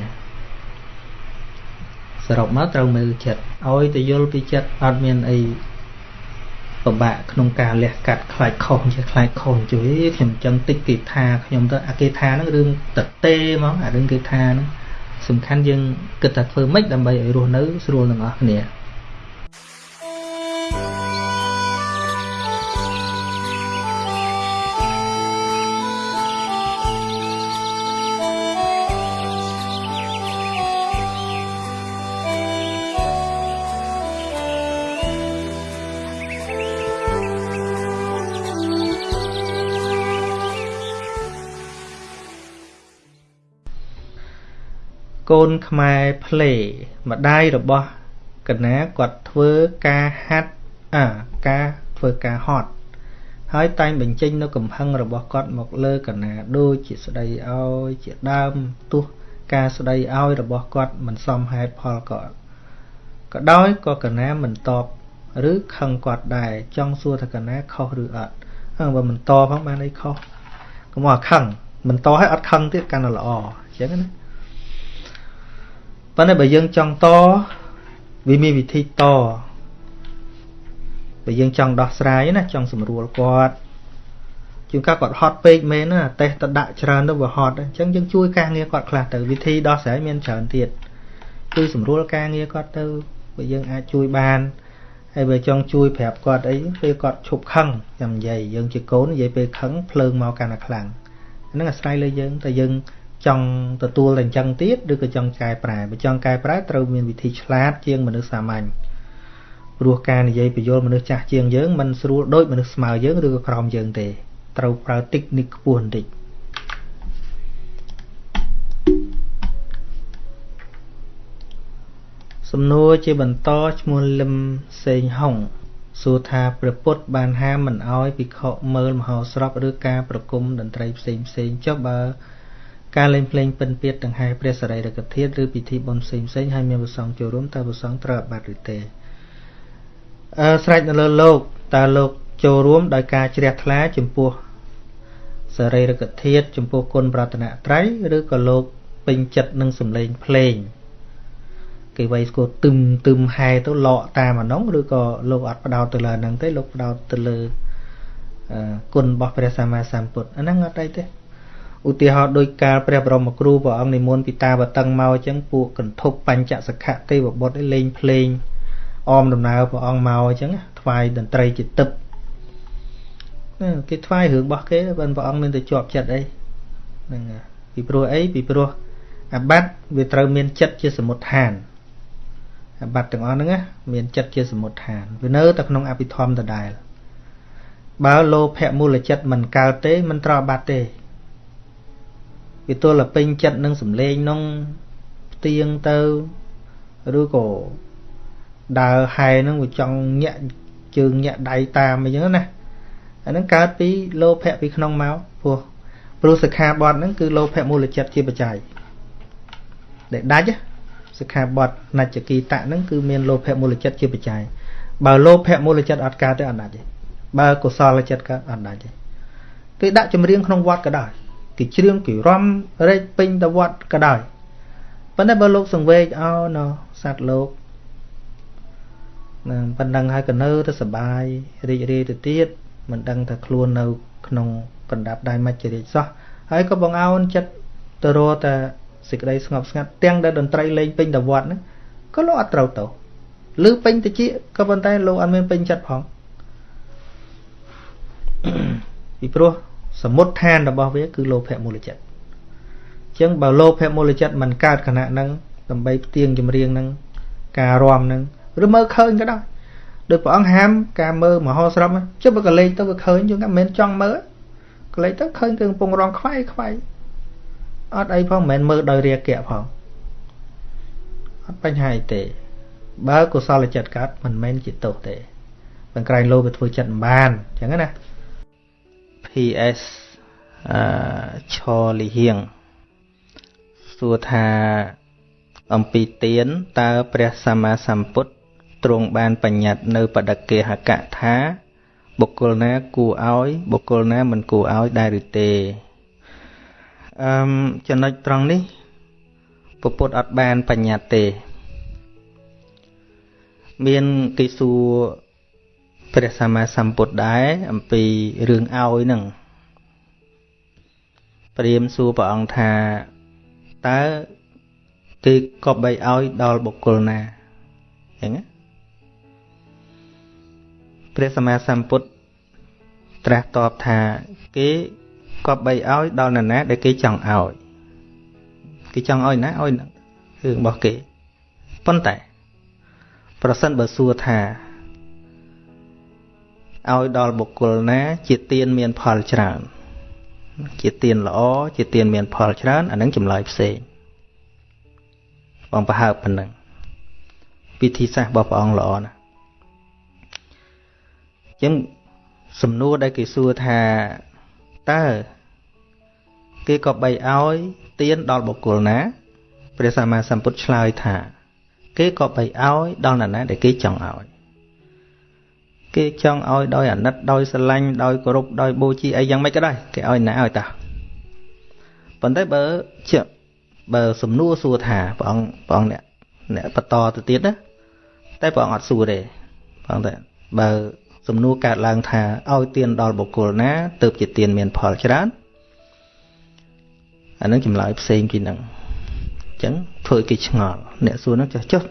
សរុបមកត្រូវមើលចិត្តឲ្យទៅយល់ពីចិត្តអត់មានអីពិបាកក្នុងការលះកាត់ខ្លាចខុសជាខ្លាចខុសជួយខ្ញុំចឹងតិចគេថាខ្ញុំទៅអាគេថាហ្នឹងរឿងតទេហ្មងអារឿងគេថាហ្នឹងសំខាន់យើងគិតថាធ្វើម៉េចដើម្បីឲ្យរស់នៅស្រួលទាំងអស់គ្នា នខ្មែរផ្លេម្ដាយរបស់កណាគាត់ធ្វើការហាត់អាការធ្វើការហត់ហើយតែងបញ្ចេញនៅកំហឹងរបស់គាត់មកលើកណាដូចជាស្ដីឲ្យជាដើមទោះការស្ដីឲ្យរបស់គាត់មិនសមហេតុផលក៏ក៏ដោយក៏កណាមិនតបឬខឹងគាត់ដែរចង់សួរថាកណាខុសឬអត់ហើយបើមិនតបផងបានអីខុសកុំឲ្យខឹងមិនតឲ្យអត់ខឹងទៀតកាន់តែល្អអញ្ចឹងណា ប៉ុន្តែបើយើងចង់តវាមានវិធីតបើយើងចង់ដោះស្រាយណាចង់ស្រួលគាត់ជួនកាលគាត់ហត់ពេកមែនណាតេះទៅដាក់ច្រើនទៅវាហត់អញ្ចឹងយើងជួយការងារគាត់ខ្លះទៅវិធីដោះស្រាយមានច្រើនទៀតជួយស្រួលការងារគាត់ទៅបើយើងអាចជួយបានហើយបើចង់ជួយប្រាប់គាត់អីពេលគាត់ឈប់ខឹងចាំនិយាយយើងជាកូននិយាយពេលខឹងភ្លើងមកកាន់តែខ្លាំងហ្នឹងអាស្រ័យលើយើងតែយើង ចង់ទទួលតែអញ្ចឹងទៀតឬក៏ចង់កែប្រែបើចង់កែប្រែត្រូវមានវិធីឆ្លាតជាងមនុស្សសាមញ្ញព្រោះការនិយាយបញ្យលមនុស្សចាស់ជាងយើងមិនស្រួលដូចមនុស្សស្មើយើងឬក៏ក្រោមយើងទេត្រូវប្រើតិចនិកខ្ពស់បន្តិចសំណួរជាបន្តឈ្មោះលឹមសេងហុងសួរថាព្រះពុទ្ធបានហាមមិនអោយភិក្ខុមើលមហោស្រពឬការប្រគំតន្ត្រីផ្សេងផ្សេងចុះបើ ការលេងភ្លេងពិនពៀតដង្ហែព្រះសរីរកធាតុឬពិធីបុណ្យផ្សេងផ្សេងហើយមានប្រសងចូលរួមតើប្រសងត្រូវអបាត់ឬទេអឺស្រេចនៅលើលោកតើលោកចូលរួមដោយការជ្រះថ្លាចំពោះសរីរកធាតុចំពោះគុណប្រតនត្រ័យឬក៏លោកពេញចិត្តនឹងសំឡេងភ្លេងគេវាយស្គាល់ទឹមទឹមហែទៅលក់តាមអានោះឬក៏លោកអត់បដោតទៅលើហ្នឹងទេលោកបដោតទៅលើគុណរបស់ព្រះសម្មាសម្ពុទ្ធអាហ្នឹងអត់អីទេ ឧទាហរណ៍ដោយការព្រះបរមគ្រូព្រះអង្គនិមន្តពីតាវតឹងមកអញ្ចឹងពួកកន្ធប់បញ្ចសខៈទេវបុត្រលេងភ្លេងអមដំណើរព្រះអង្គមកអញ្ចឹងថ្វាយតន្ត្រីជាទឹកគេថ្វាយរឿងរបស់គេបើព្រះអង្គមានទៅជាប់ចិត្តអីហ្នឹងពីព្រោះអីពីព្រោះអាបត្តិវាត្រូវមានចិត្តជាសមុទ្ឋានអាបត្តិទាំងអស់ហ្នឹងណាមានចិត្តជាសមុទ្ឋានវានៅតែក្នុងអភិធម្មដដែលបើលោភៈមូលចិត្តមិនកើតទេមិនត្រូវអាបត្តិទេ វាទល់តែពេញចិត្តនឹងសំឡេងនោះផ្ទៀងទៅឬក៏ដើរហែនឹងវាចង់ញាក់ជើងញាក់ដៃតាមអីចឹងណាអាហ្នឹងកើតពីលោភៈពីក្នុងមកព្រោះព្រោះសិក្ខាបទហ្នឹងគឺលោភៈមូលចិត្តជាបច្ច័យដែលដាច់សិក្ខាបទនច្ចគីតៈហ្នឹងគឺមានលោភៈមូលចិត្តជាបច្ច័យបើលោភៈមូលចិត្តអត់កើតទេអត់ដាច់ទេបើកុសលចិត្តកើតអត់ដាច់ទេគេដាក់ចម្រៀងក្នុងវត្តក៏ដោយ គេច្រៀងគេរំរែកពេញទៅវត្តក៏ដោយប៉ុន្តែបើលោកសង្វេកអោណសត្វលោកនឹងប៉ុណ្ណឹងហើយក៏នៅទៅសបាយរីករាយទៅទៀតមិនដឹងថាខ្លួននៅ ក្នុងកណ្ដាប់ដៃមច្ចរិយសោះហើយក៏បងអោនចិត្តទៅរកតែសេចក្តីស្ងប់ស្ងាត់ទាំងដែលតន្ត្រីលេងពេញទៅវត្តហ្នឹងក៏លោកអត់ត្រូវទៅឬពេញតិចក៏ប៉ុន្តែលោកអត់មានពេញចិត្តផងពីព្រោះ សមុទ្ឋានរបស់វាគឺលោភៈមូលចិត្តអញ្ចឹងបើលោភៈមូលចិត្តមិនកើតខណៈហ្នឹងដើម្បីផ្ទៀងចម្រៀងហ្នឹងការរំហ្នឹងឬមើលឃើញក៏ដោយដោយព្រះអង្គហាមការមើលមហោស្រពចុះបើកលេចទៅវាឃើញយើងមិនមែនចង់មើលកលេចទៅឃើញគឺកំពុងរងខ្វាយខ្វាយអត់អីផងមិនមែនមើលដោយរាគៈផងអត់បញ្ហាអីទេ បើកុសលចិត្តកើតមិនមែនជាទោសទេបង្ក្រែងលោវាធ្វើចិត្តមិនបានអញ្ចឹងណា PS អឺឆលីហៀងសួរថាអំពីទៀនតើព្រះសម្មាសម្ពុទ្ធទ្រង់បានបញ្ញត្តិនៅបដកេហកៈថា បុគ្គលណាគួរឲ្យបុគ្គលណាមិនគួរឲ្យដែរឬទេអឺចំណុចត្រង់នេះពពុទ្ធអត់បានបញ្ញត្តិទេ មានគេសួរ ព្រះសម្មាសម្ពុទ្ធដែរអំពីរឿងឲ្យនឹងព្រាមសួរព្រះអង្គថាតើគេគប្បីឲ្យដល់បុគ្គលណាអញ្ចឹងព្រះសម្មាសម្ពុទ្ធត្រាស់តបថាគេគប្បីឲ្យដល់នរណាដែលគេចង់ឲ្យគេចង់ឲ្យណាឲ្យរឿងរបស់គេប៉ុន្តែ ប្រសិនបើសួរថា ឲ្យដល់បុគ្គលណា ជាទានមានផលច្រើន ជាទានល្អជាទានមានផលច្រើនអានឹងចម្លើយផ្សេងបងប្រហើបប៉ុណ្ណឹងពិធីសាស្ត្ររបស់ព្រះអង្គល្អណាស់អញ្ចឹងសំណួរដែលគេសួរថាតើគេក៏បីឲ្យទានដល់បុគ្គលណាព្រះសម្មាសម្ពុទ្ធឆ្លើយថា គេក៏បីឲ្យដល់នរណាដែលគេចង់ឲ្យ គេចង់ឲ្យដោយអាណិតដោយស្រឡាញ់ដោយគោរពដោយបូជាអីយ៉ាងម៉េចក៏ដោយគេឲ្យណាឲ្យតាប៉ុន្តែបើជាបើសំណួរសួរថាព្រះអង្គព្រះអង្គអ្នកអ្នកបន្តទៅទៀតណាតែព្រះអង្គអត់សួរទេព្រះអង្គតែបើសំណួរកើតឡើងថាឲ្យទានដល់បុគ្គលណាទើបជាទានមានផលច្រើនអានឹងចម្លើយផ្សេងពីនឹងអញ្ចឹងធ្វើឲ្យគេឆ្ងល់អ្នកសួរនឹងចុះចុះ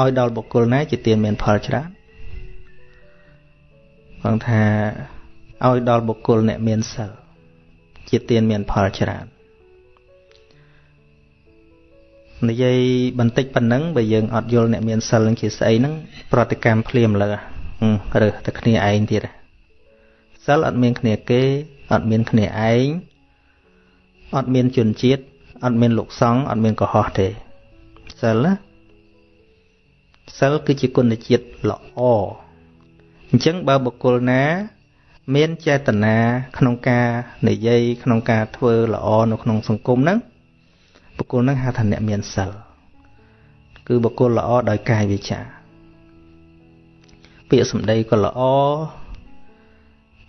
ឲ្យដល់បុគ្គលណាជាទានមានផលច្រើនគាត់ថាឲ្យដល់បុគ្គលអ្នកមានសិលជាទានមានផលច្រើននិយាយបន្តិចប៉ុណ្ណឹងបើយើងអត់យល់អ្នកមានសិលនឹងជាស្អីហ្នឹងប្រតិកម្មភ្លាមលើរើសតែគ្នាឯងទៀតសិលអត់មានគ្នាគេអត់មានគ្នាឯងអត់មានជនជាតិអត់មានលោកសង្ឃអត់មានកុហកទេសិលណា សិលគឺជាគុណជាតិល្អអញ្ចឹងបើបុគ្គលណា មានចេតនាក្នុងការនិយាយក្នុងការធ្វើល្អនៅក្នុងសង្គមហ្នឹងបុគ្គលហ្នឹងហៅថាអ្នកមានសិលគឺបុគ្គលល្អដោយកាយវាចា ពាក្យសម្ដីក៏ល្អ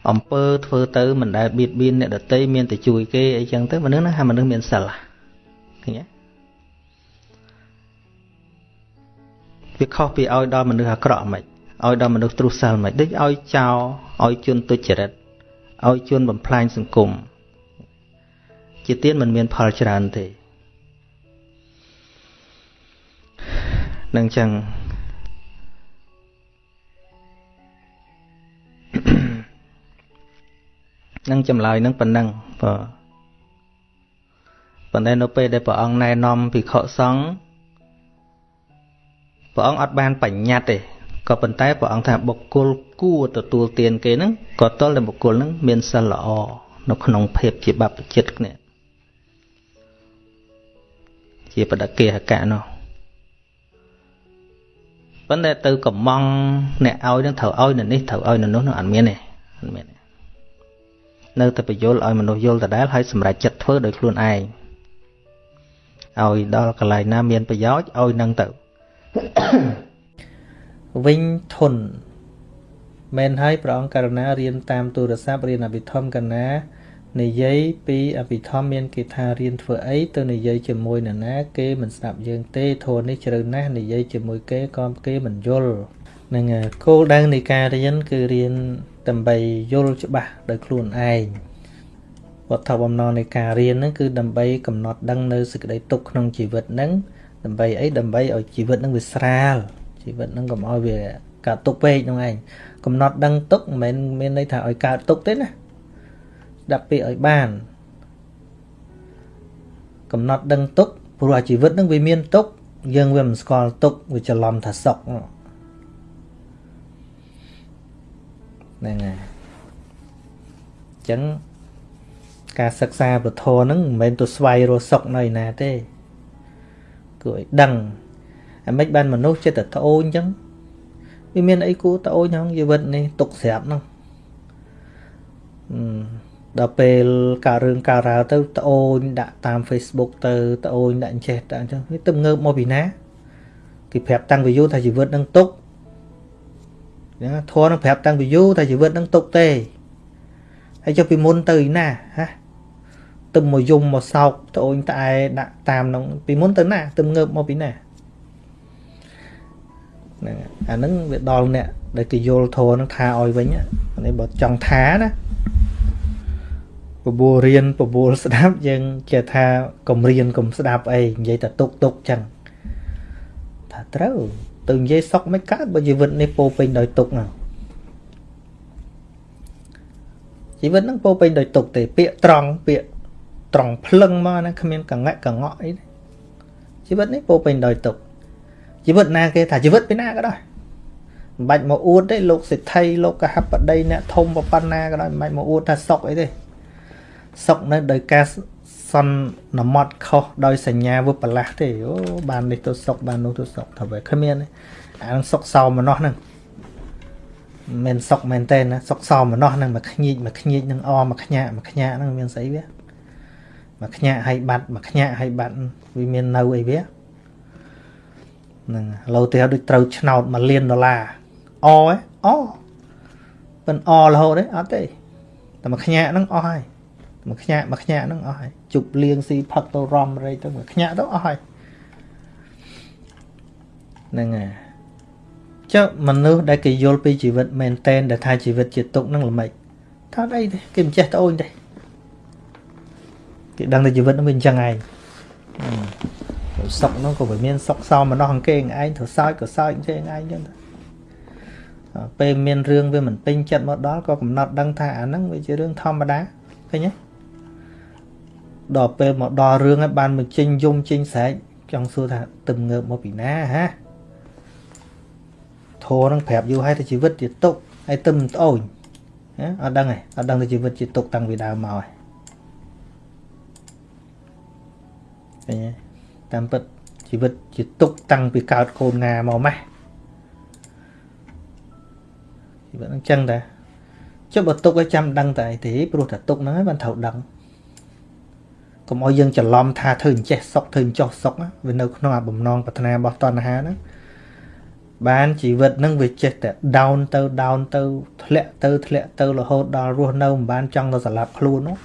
អំពើធ្វើទៅមិនដែលបៀតបៀនអ្នកដទៃមានតែជួយគេអីចឹងទៅមនុស្សហ្នឹងហៅមនុស្សមានសិលឃើញទេ វាខុសពីឲ្យដល់មនុស្សអាក្រក់មិនឲ្យដល់មនុស្សទ្រុសិលមិនដូចឲ្យចោលឲ្យជន់ទុច្ចរិតឲ្យជន់បំផ្លាញសង្គមជាទៀនមិនមានផលច្រើនទេនឹងចឹងនឹងចម្លើយនឹងប៉ុណ្ណឹងបាទប៉ុន្តែនៅពេលដែលព្រះអង្គណែនាំភិក្ខុសង្ឃ ព្រះអង្គអត់បានបញ្ញត្តិទេក៏ប៉ុន្តែព្រះអង្គថាបុគ្គលគួរទទួលទានគេហ្នឹងក៏តលតែបុគ្គលហ្នឹងមានសិលល្អនៅក្នុងភាពជាបព្វជិតគ្នាជាបដកិហកៈនោះប៉ុន្តែទៅកំងអ្នកឲ្យនឹងត្រូវឲ្យនៅនេះត្រូវឲ្យនៅនោះនឹងអត់មានទេអត់មានទេនៅតែបញ្យល់ឲ្យមនុស្សយល់ដដែលហើយសម្រេចចិត្តធ្វើដោយខ្លួនឯងឲ្យដល់កន្លែងណាមានប្រយោជន៍ឲ្យនឹងទៅ វិញធនមែនហើយព្រះអង្គករណារៀនតាមទូរស័ព្ទរៀនអភិធម្មកណានិយាយពីអភិធម្មមានគេថារៀនធ្វើអីទៅនិយាយជាមួយនរណា គេមិនស្ដាប់យើងទេធននេះជ្រៅណាស់និយាយជាមួយគេក៏គេមិនយល់នឹងគោលដៅនៃការរៀនគឺរៀនដើម្បីយល់ច្បាស់ដោយខ្លួនឯងវត្ថុបំណងនៃការរៀនហ្នឹងគឺដើម្បីកំណត់ដឹងនៅសេចក្តីទុកក្នុងជីវិតហ្នឹង ដើម្បីអីដើម្បីឲ្យជីវិតហ្នឹងវាស្រាលជីវិតហ្នឹងកុំឲ្យវាកើតទុកពេកហ្នឹងឯងកំណត់ដឹងទុកមិនមែនមានន័យថាឲ្យកើតទុកទេណាស្ដាប់ពាក្យឲ្យបាន កំណត់ដឹងទុកព្រោះអាជីវិតហ្នឹងវាមានទុកយើងវាមិនស្គាល់ទុកវាច្រឡំថាសុខហ្នឹងហើយអញ្ចឹងការសិក្សាពធហ្នឹងមិនមែនទៅស្វែងរកសុខនៅឯណាទេ គឺឲ្យដឹងអាម៉េចបានមនុស្សចិត្តតែត្អូញអញ្ចឹងវាមានអីគួរត្អូញក្នុងជីវិតនេះទុកស្រាប់ហ្នឹងដល់ពេលការរឿងការរ៉ាវទៅត្អូញដាក់តាម Facebook ទៅត្អូញដាក់ចេះដាក់អញ្ចឹងវាទៅងើបមកពីណាគេប្រាប់តាំងពីយូរថាជីវិតនឹងទុកអញ្ចឹងធម៌នឹងប្រាប់តាំងពីយូរថាជីវិតនឹងទុកទេហើយចុះពីមុនទៅណាហ៎ ទឹមមកយំមកសោកត្អូញត្អែដាក់តាមក្នុងពីមុនទៅណាទឹមងើបមកពីណាហ្នឹងអាហ្នឹងវាដល់អ្នកដែលគេយល់ធម៌ហ្នឹងថាឲ្យវិញនេះបើចង់ថាណាបបួលរៀនបបួលស្ដាប់យើងគេថាកុំរៀនកុំស្ដាប់អីនិយាយតែទុកទុកចឹងថាត្រូវទៅនិយាយសុកមិនកើតបើជីវិតនេះពោពេញដោយទុកហ្នឹងជីវិតហ្នឹងពោពេញដោយទុកទេពាក្យត្រង់ពាក្យ ត្រង់ភ្លឹងមកណាគ្មានកងៈកងក់អីទេជីវិតនេះពោពេញដោយទុកជីវិតណាគេថាជីវិតពីណាក៏ដោយមិនបាច់មកអួតទេលោកសិទ្ធិលោកកហបតីអ្នកធំប៉ុណ្ណាក៏ដោយមិនបាច់មកអួតថាសុកអីទេសុកនៅដោយការសន្មត់ខុសដោយសញ្ញាវិបលាសទេអូបាននេះទៅសុកបាននោះទៅសុកថាវាគ្មានអានឹងសុកសោមនោះហ្នឹងមិនសុកមែនទេណាសុកសោមនោះហ្នឹងមកខ្ញៀកមកខ្ញៀកនឹងអមកខ្ញាក់មកខ្ញាក់ហ្នឹងមានស្អីវា មកខ្ញាក់ឲ្យបាត់មកខ្ញាក់ឲ្យបាត់វាមាននៅអីវាហ្នឹងឡូវទៅដូចត្រូវឆ្នោត1លានដុល្លារអឯអប៉ិនអរហូតទេអត់ទេតែមកខ្ញាក់ហ្នឹងអស់ហើយមកខ្ញាក់មកខ្ញាក់ហ្នឹងអស់ហើយជប់លៀងស៊ីផឹកទៅរំរៃទៅមកខ្ញាក់ទៅអស់ហើយហ្នឹងហើយចុះមនុស្សដែលគេយល់ពីជីវិតមែនតែនដែលថាជីវិតជាទុកហ្នឹងល្មិចថាអីទេគេមិនចេះត្អូញទេ គេដឹងតែជីវិតហ្នឹងវាអញ្ចឹងឯងសុកហ្នឹងក៏វាមានសុកសោមម្នោះអង្គឯងឯងត្រូវសើចក៏សើចទេឯងអញ្ចឹងទៅពេលមានរឿងវាមិនពេញចិត្តមកដល់ក៏កំណត់ដឹងថាអាហ្នឹងវាជារឿងធម្មតាឃើញទេដល់ពេលមកដល់រឿងហើយបានមកចេញយំចេញស្រែកចង់សួរថាទឹកងើបមកពីណាហាធរនឹងប្រាប់យូរហើយថាជីវិតជាទុកហើយទឹមត្អូញណាអត់ដឹងទេអត់ដឹងថាជីវិតជាទុកតាំងពីដើមមកហើយ ឃើញទេតាមពិតជីវិតជាទុកតាំងពីកើតកូនងាមកម៉េះជីវិតហ្នឹងចឹងតាចុះបើទុកឲ្យចាំដឹងតែអីទេព្រោះតែទុកហ្នឹងហើយបានត្រូវដឹងកុំឲ្យយើងច្រឡំថាធ្វើអញ្ចេះសុកធ្វើអញ្ចោះសុកវានៅក្នុងអាបំណងប្រាថ្នារបស់តណ្ហាហ្នឹងបានជីវិតហ្នឹងវាចេះតែ down ទៅ down ទៅធ្លាក់ទៅធ្លាក់ទៅរហូតដល់រស់នៅមិនបានចង់ទៅសម្លាប់ខ្លួននោះ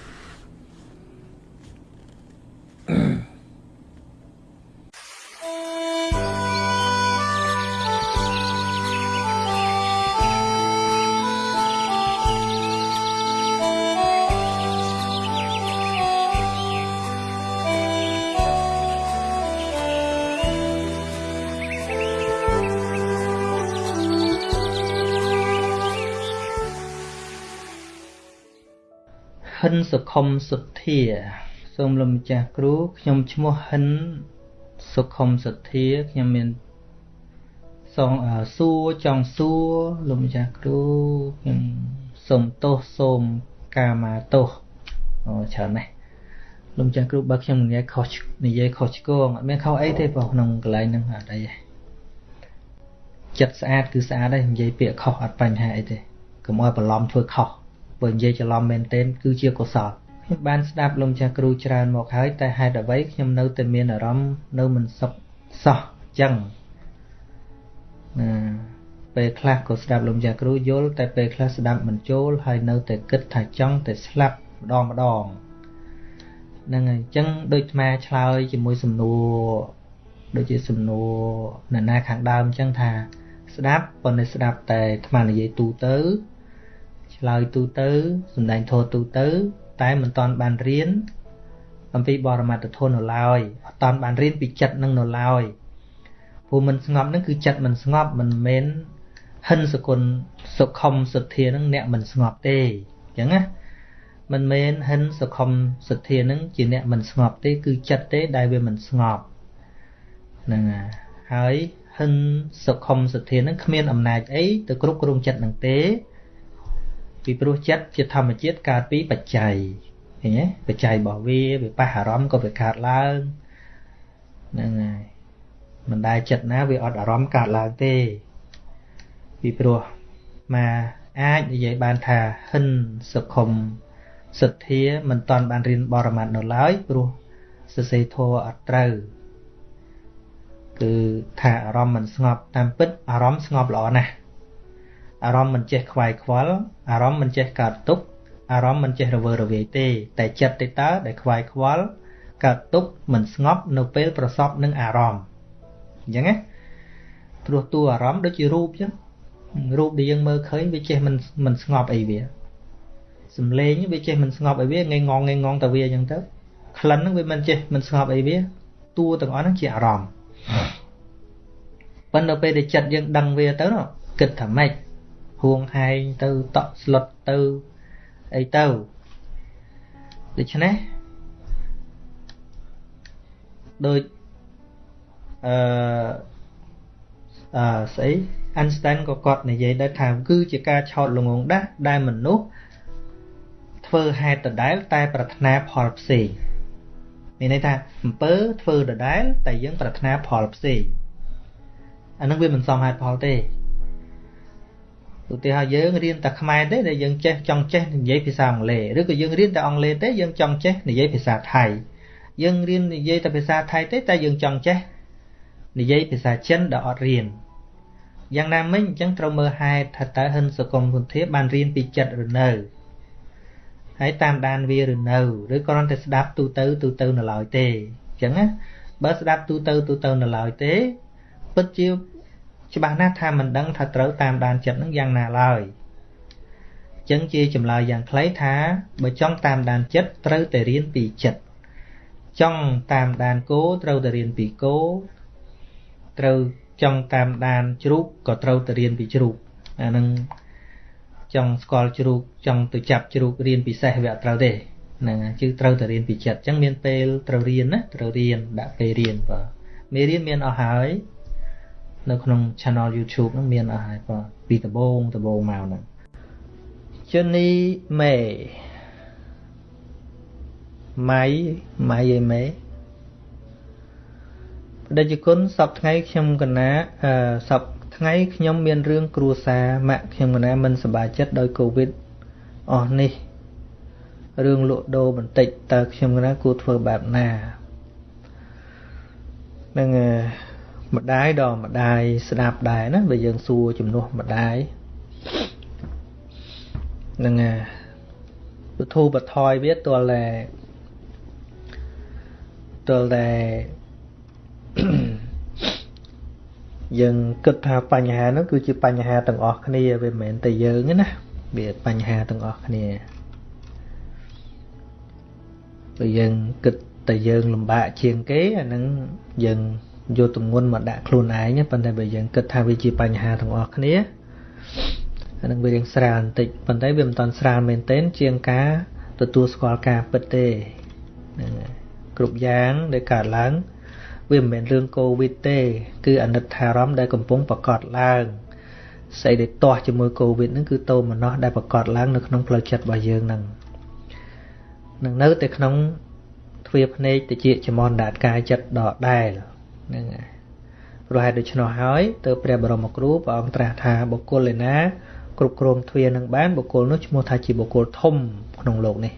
ហិនសុខុមសុទ្ធា សូមលោកម្ចាស់គ្រូខ្ញុំឈ្មោះហិនសុខុមសុទ្ធាខ្ញុំមានសងសួរចង់សួរលោកម្ចាស់គ្រូខ្ញុំសូមទោសសូមកាមាទោសអូច្រើនណាស់លោកម្ចាស់គ្រូបើខ្ញុំនិយាយខុសនិយាយខុសឆ្គងអត់មានខុសអីទេបងក្នុងកន្លែងហ្នឹងអត់អីទេចិត្តស្អាតគឺស្អាតដែរនិយាយពាក្យខុសអត់បញ្ហាអីទេកុំឲ្យបន្លំធ្វើខុស បើនិយាយច្រឡំមែនទែនគឺជាកុសលខ្ញុំបានស្ដាប់លោកចាស់គ្រូច្រើនមកហើយតែហេតុអ្វីខ្ញុំនៅតែមានអារម្មណ៍នៅមិនសុខសោះចឹងណាពេលខ្លះក៏ស្ដាប់លោកចាស់គ្រូយល់តែពេលខ្លះស្ដាប់មិនចូលហើយនៅតែគិតថាចង់តែស្លាប់ម្ដងម្ដងហ្នឹងហើយអញ្ចឹងដូចអាឆ្លើយជាមួយសំណួរដូចជាសំណួរអ្នកណាខាងដើមអញ្ចឹងថា ស្ដាប់ប៉ុន្តែស្ដាប់តែអានិយាយទូទៅ ឆ្លើយទូទៅសំដែងធម៌ទូទៅ តែមិនតាន់បានរៀនអំពីបរមត្ថធម៌នៅឡើយអត់តាន់បានរៀនពីចិត្តនឹងនៅឡើយព្រោះមិនស្ងប់នឹងគឺចិត្តមិនស្ងប់មិនមែនហិនសគុណសុខុមសទ្ធានឹងអ្នកមិនស្ងប់ទេអញ្ចឹងណាមិនមែនហិនសុខុមសទ្ធានឹងជាអ្នកមិនស្ងប់ទេ គឺចិត្តទេដែលវាមិនស្ងប់ហ្នឹងហើយហិនសុខុមសទ្ធានឹងគ្មានអំណាចអីទៅគ្រប់គ្រងចិត្តនឹងទេ ពីព្រោះចិត្តជាធម្មជាតិកើតពីបច្ច័យឃើញទេបច្ច័យរបស់វាវាប៉ះអារម្មណ៍ក៏វាកើតឡើងហ្នឹងហើយមិនដែលចិត្តណាវាអត់អារម្មណ៍កើតឡើងទេពីព្រោះមកអាចនិយាយបានថាហិនសុខុមសទ្ធាមិនតាន់បានរៀនបរមត្ថនៅឡើយព្រោះសរសេរធម៌អត់ត្រូវគឺគឺថាអារម្មណ៍មិនស្ងប់តាមពិតអារម្មណ៍ស្ងប់ល្អណាស់ អារម្មណ៍មិនចេះខ្វាយខ្វល់អារម្មណ៍មិនចេះកើតទុក្ខអារម្មណ៍មិនចេះរវើរវាយទេ តែចិត្តទេតើដែលខ្វាយខ្វល់កើតទុក្ខមិនស្ងប់នៅពេលប្រសពនឹងអារម្មណ៍អញ្ចឹងណាព្រោះតួអារម្មណ៍ដូចជារូបអញ្ចឹងរូបដែលយើងមើលឃើញវាចេះមិនមិនស្ងប់អីវាសំឡេងវាចេះមិនស្ងប់អីវាងងងងងទៅវាអញ្ចឹងទៅក្លិនហ្នឹងវាមិនចេះមិនស្ងប់អីវាតួទាំងអស់ហ្នឹងជាអារម្មណ៍ប៉ុន្តែពេលដែលចិត្តយើងដឹងវាទៅគិតថាម៉េច ហួងហែងទៅតក់ស្លុតទៅអីទៅដូច្នេះដូចអឺអឺស្អី Einstein ក៏គាត់និយាយដែរថាគឺជាការឆោតល្ងងដាស់ដែលមនុស្សធ្វើហេតុដដែលតែប្រាថ្នាផលផ្សេងមានន័យថាអំពើធ្វើដដែលតែយើងប្រាថ្នាផលផ្សេងអានឹងវាមិនសមហេតុផលទេ ឧទាហរណ៍យើងរៀនតែខ្មែរទេដែលយើងចេះចង់ចេះនិយាយភាសាអង់គ្លេសឬក៏យើងរៀនតែអង់គ្លេសទេយើងចង់ចេះនិយាយភាសាថៃយើងរៀននិយាយតែភាសាថៃទេតែយើងចង់ចេះនិយាយភាសាចិនដែលអត់រៀនយ៉ាងណាមិញអញ្ចឹងត្រូវមើលហេតុថាតើហិនសុគមគុន្ធាបានរៀនពីចិត្តឬនៅហើយតាមដានវាឬនៅឬគ្រាន់តែស្ដាប់ទូទៅទូទៅនៅឡើយទេអញ្ចឹងណាបើស្ដាប់ទូទៅទូទៅនៅឡើយទេពិតជា ច្បាស់ណាស់ថាមិនដឹងថាត្រូវតាមដានចិត្តនឹងយ៉ាងណាឡើយអញ្ចឹងជាចម្លើយយ៉ាងខ្លីថាបើចង់តាមដានចិត្តត្រូវតែរៀនពីចិត្តចង់តាមដានគោត្រូវតែរៀនពីគោត្រូវចង់តាមដានជ្រូកក៏ត្រូវទៅរៀនពីជ្រូកអានឹងចង់ស្គាល់ជ្រូកចង់ទៅចាប់ជ្រូករៀនពិសេសវាអត់ត្រូវទេហ្នឹងជឿត្រូវតែរៀនពីចិត្តអញ្ចឹងមានពេលត្រូវរៀនណាត្រូវរៀនដាក់ពេលរៀនបាទមេរៀនមានអស់ហើយ នៅក្នុង channel YouTube ហ្នឹងមានអស់ហើយបាទពីដំបូងដំបូងមកហ្នឹងជនីមេម៉ៃម៉ៃអីមេដែលជាគុណសពថ្ងៃខ្ញុំកណាសពថ្ងៃខ្ញុំមានរឿងគ្រួសារម៉ាក់ខ្ញុំកណាមិនសប្បាយចិត្តដោយកូវីដអស់នេះរឿងលក់ដូរបន្តិចតើខ្ញុំកណាគួរធ្វើបែបណានឹង ម្ដាយដល់ម្ដាយស្ដាប់ដែរណាបើយើងសួរជំនួសម្ដាយនឹងពធូបថយវាទល់តែទល់តែយើងគិតថាបញ្ហានោះគឺជាបញ្ហាទាំងអស់គ្នាវាមិនមែនតែយើងទេណាវាបញ្ហាទាំងអស់គ្នាបើយើងគិតតែយើងលំបាកជាងគេអានឹងយើង យកទម្ងន់មកដាក់ខ្លួនឯងប៉ុន្តែបើយើងគិតថាវាជាបញ្ហាទាំងអស់គ្នាអានឹងវារៀងស្រាលបន្តិចប៉ុន្តែវាមិនតាន់ស្រាលមែនទែនជាងការទទួលស្គាល់ការពិតទេហ្នឹងគ្រប់យ៉ាងដែលកើតឡើងវាមិនមែនរឿងកូវីដទេ គឺអនិច្ចារម្មណ៍ដែលកំពុងប្រកបឡើងស្អីដែលទាស់ជាមួយកូវីដហ្នឹងគឺតោមនោះដែលប្រកបឡើងនៅក្នុងផ្លូវចិត្តរបស់យើងហ្នឹងនឹងនៅតែក្នុងទ្វាភ្នែកតិចចំនដាតកាយចិត្តដដែល ហ្នឹងហើយព្រោះហេតុដូច្នោះហើយទើបព្រះបរមគ្រូព្រះអង្គត្រាស់ថាបុគ្គលឯណាគ្រប់គ្រងទ្វានឹងបានបុគ្គលនោះឈ្មោះថាជាបុគ្គលធំក្នុងโลกនេះ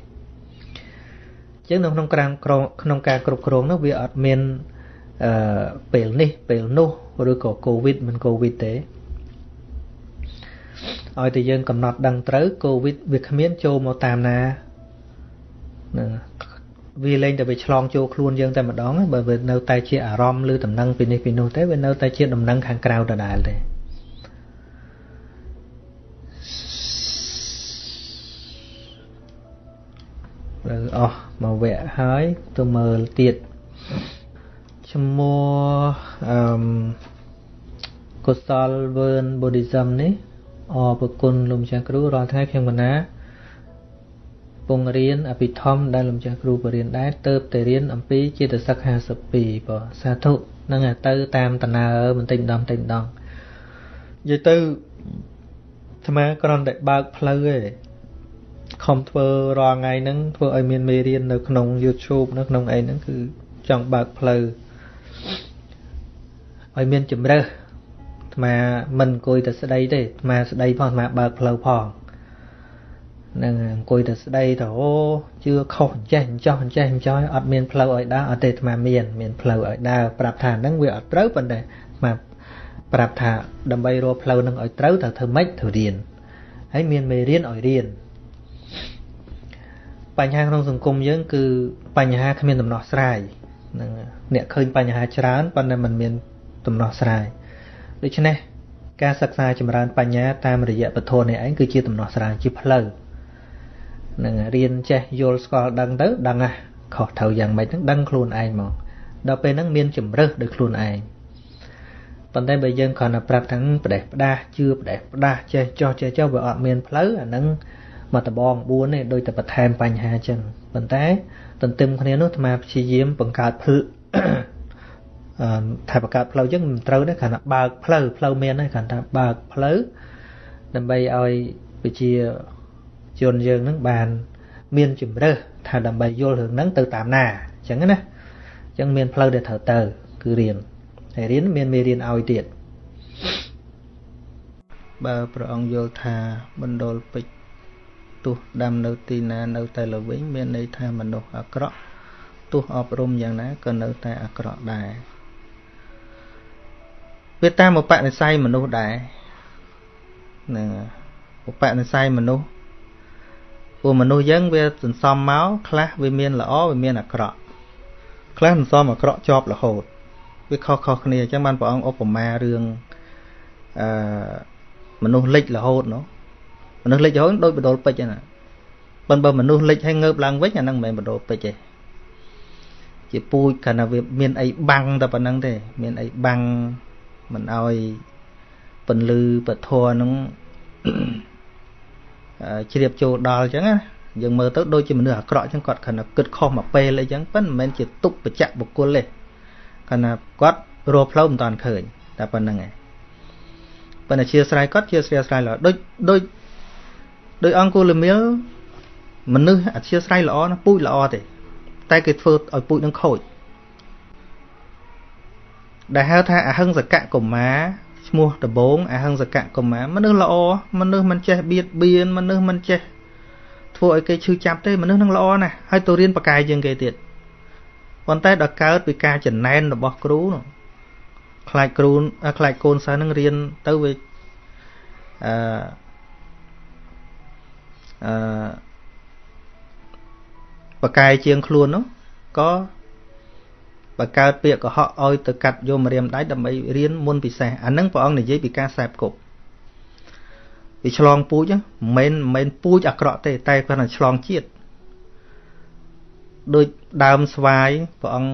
អញ្ចឹងនៅក្នុងការក្នុងការគ្រប់គ្រងនោះវាអត់មានអឺពេលនេះពេលនោះឬក៏កូវីដមិនកូវីដទេឲ្យតែយើងកំណត់ដឹងត្រូវកូវីដវាគ្មានចូលមកតាមណានឹង វាលែងតែវាឆ្លងចូលខ្លួនយើងតែម្ដងបើវានៅតែជាអារម្មណ៍ឬដំណឹងពីនេះពីនោះទេវានៅតែជាដំណឹងខាងក្រៅដដែលទេលើអស់មកវគ្គហើយទៅមើលទៀតឈ្មោះអឺកុសលវើន Buddhism នេះអរប្រគុណលោកម្ចាស់គ្រូរាល់ថ្ងៃខ្ញុំកណា ពងរៀនអភិធម្មដែលលោកម្ចាស់គ្រូបរៀនដែរទៅតែរៀនអំពីចេតសិក52បងសាធុនឹងទៅតាមតណើបន្តិចម្ដងបន្តិចម្ដងនិយាយទៅអាត្មាគ្រាន់តែបើកផ្លូវឯងខំធ្វើរាល់ថ្ងៃហ្នឹងធ្វើឲ្យមានមេរៀននៅក្នុង YouTube នៅក្នុងអីហ្នឹងគឺចង់បើកផ្លូវឲ្យមានជំរើសអាត្មាមិនអង្គុយតែស្ដីទេអាត្មាស្ដីផងអាត្មាបើកផ្លូវផង នឹងអង្គុយទៅស្ដីទៅអូជឿខុសអញ្ចេះអញ្ចោះអញ្ចេះអញ្ចោះអត់មានផ្លូវឲ្យដើរអត់ទេអាត្មាមានមានផ្លូវឲ្យដើរប្រាប់ថាហ្នឹងវាអត់ត្រូវប៉ុន្តែអាត្មាប្រាប់ថាដើម្បីរកផ្លូវហ្នឹងឲ្យត្រូវត្រូវធ្វើម៉េចត្រូវរៀនហើយមានមេរៀនឲ្យរៀនបញ្ហាក្នុងសង្គមយើងគឺបញ្ហាគ្មានដំណោះស្រាយនឹងអ្នកឃើញបញ្ហាច្រើនប៉ុន្តែมันមានដំណោះស្រាយដូច្នេះការសិក្សាចម្រើនបញ្ញាតាមរយៈពធនេះឯងគឺជាដំណោះស្រាយជាផ្លូវ នឹងរៀនចេះយល់ស្គាល់ដឹងទៅដឹងហ่ะខុសត្រូវយ៉ាងម៉េចហ្នឹងដឹងខ្លួនឯងមកដល់ពេលហ្នឹងមានជំរើសដោយខ្លួនឯងប៉ុន្តែបើយើងគ្រាន់តែប្រាប់ថាផ្ដេសផ្ដាសជឿផ្ដេសផ្ដាសចេះចោះចេះចោះវាអត់មានផ្លូវអាហ្នឹងមកដបង4ទេដូចតែបន្ថែមបញ្ហាចឹងប៉ុន្តែទន្ទឹមគ្នានោះអាត្មាព្យាយាមបង្កើតផ្លូវថាបង្កើតផ្លូវចឹងមិនត្រូវទេគ្រាន់តែបើកផ្លូវផ្លូវមានទេគ្រាន់តែបើកផ្លូវដើម្បីឲ្យវិជា ជនយើងនឹងបាន មានជំរើសថាដើម្បីយល់រឿងហ្នឹងទៅតាមណាអញ្ចឹងណាអញ្ចឹងមានផ្លូវដែលត្រូវទៅ គឺរៀនហើយរៀនមានមេរៀនឲ្យទៀតបើព្រះអង្គយល់ថាបណ្ដុលពេជ្រទោះដាំនៅទីណានៅតែល្វិញមានន័យថាមនុស្សអាក្រក់ទោះអប់រំយ៉ាងណាក៏នៅតែអាក្រក់ដែរវាតាមឧបនិស្ស័យមនុស្សដែរហ្នឹងឧបនិស្ស័យមនុស្ស ព្រោះមនុស្សយើងវាសន្សំមកខ្លះវាមានល្អវាមានអាក្រក់ខ្លះសន្សំអាក្រក់ជាប់រហូតវាខុសខុសគ្នាអញ្ចឹងបានព្រះអង្គឧបមារឿងអឺមនុស្សលិចរហូតនោះមនុស្សលិចរហូតដូចបដុលពេជ្រហ្នឹងប៉ុន្តែបើមនុស្សលិចហើយងើបឡើងវិញអាហ្នឹងមិនមែនបដុលពេជ្រទេជាពូជគ្រាន់តែវាមានអីបាំងតែប៉ុណ្្នឹងទេ មានអីបាំងមិនឲ្យពន្លឺពធហ្នឹង ជ្រាបចូលដល់អញ្ចឹងណាយើងមើលទៅដូចជាមនុស្សអាក្រក់អញ្ចឹងគាត់គ្រាន់តែគិតខុសមកពេលអីចឹងប៉ុន្តែមិនមែនជាទុកបច្ចៈបុគ្គលទេគ្រាន់តែគាត់រកផ្លូវមិនតាន់ឃើញតែប៉ុណ្្នឹងឯងប៉ុន្តែជាស្រ័យគាត់ជាស្រ័យស្រ័យល្អដូចដូចដូចអង្គលមៀលមនុស្សអធិស្ស្រ័យល្អណាពូជល្អទេ តែគេធ្វើឲ្យពូជនឹងខូចដែលហៅថាអហិង្សកកុមារ ឈ្មោះដបងអហិង្សកកុមារមនុស្សល្អមនុស្សមិនចេះបៀតបៀនមនុស្សមិនចេះធ្វើឲ្យគេឈឺចាប់ទេមនុស្សនឹងល្អណាស់ហើយទៅរៀនបកាយជាងគេទៀតប៉ុន្តែដល់កើតពីការចំណែនរបស់គ្រូនោះខ្លាចគ្រូខ្លាចកូនសិស្សនឹងរៀនទៅវាអឺអឺបកាយជាងខ្លួននោះក៏ បើកើតពាក្យកុហកឲ្យទៅកាត់យកម្រាមដៃដើម្បីរៀនមុនពិសេសអានឹងព្រះអង្គនិយាយពីការសែបគប់វាឆ្លងពូជមិនមែនមិនពូជអាក្រក់ទេ តែគ្រាន់តែឆ្លងជាតិដូចដើមស្វាយព្រះអង្គ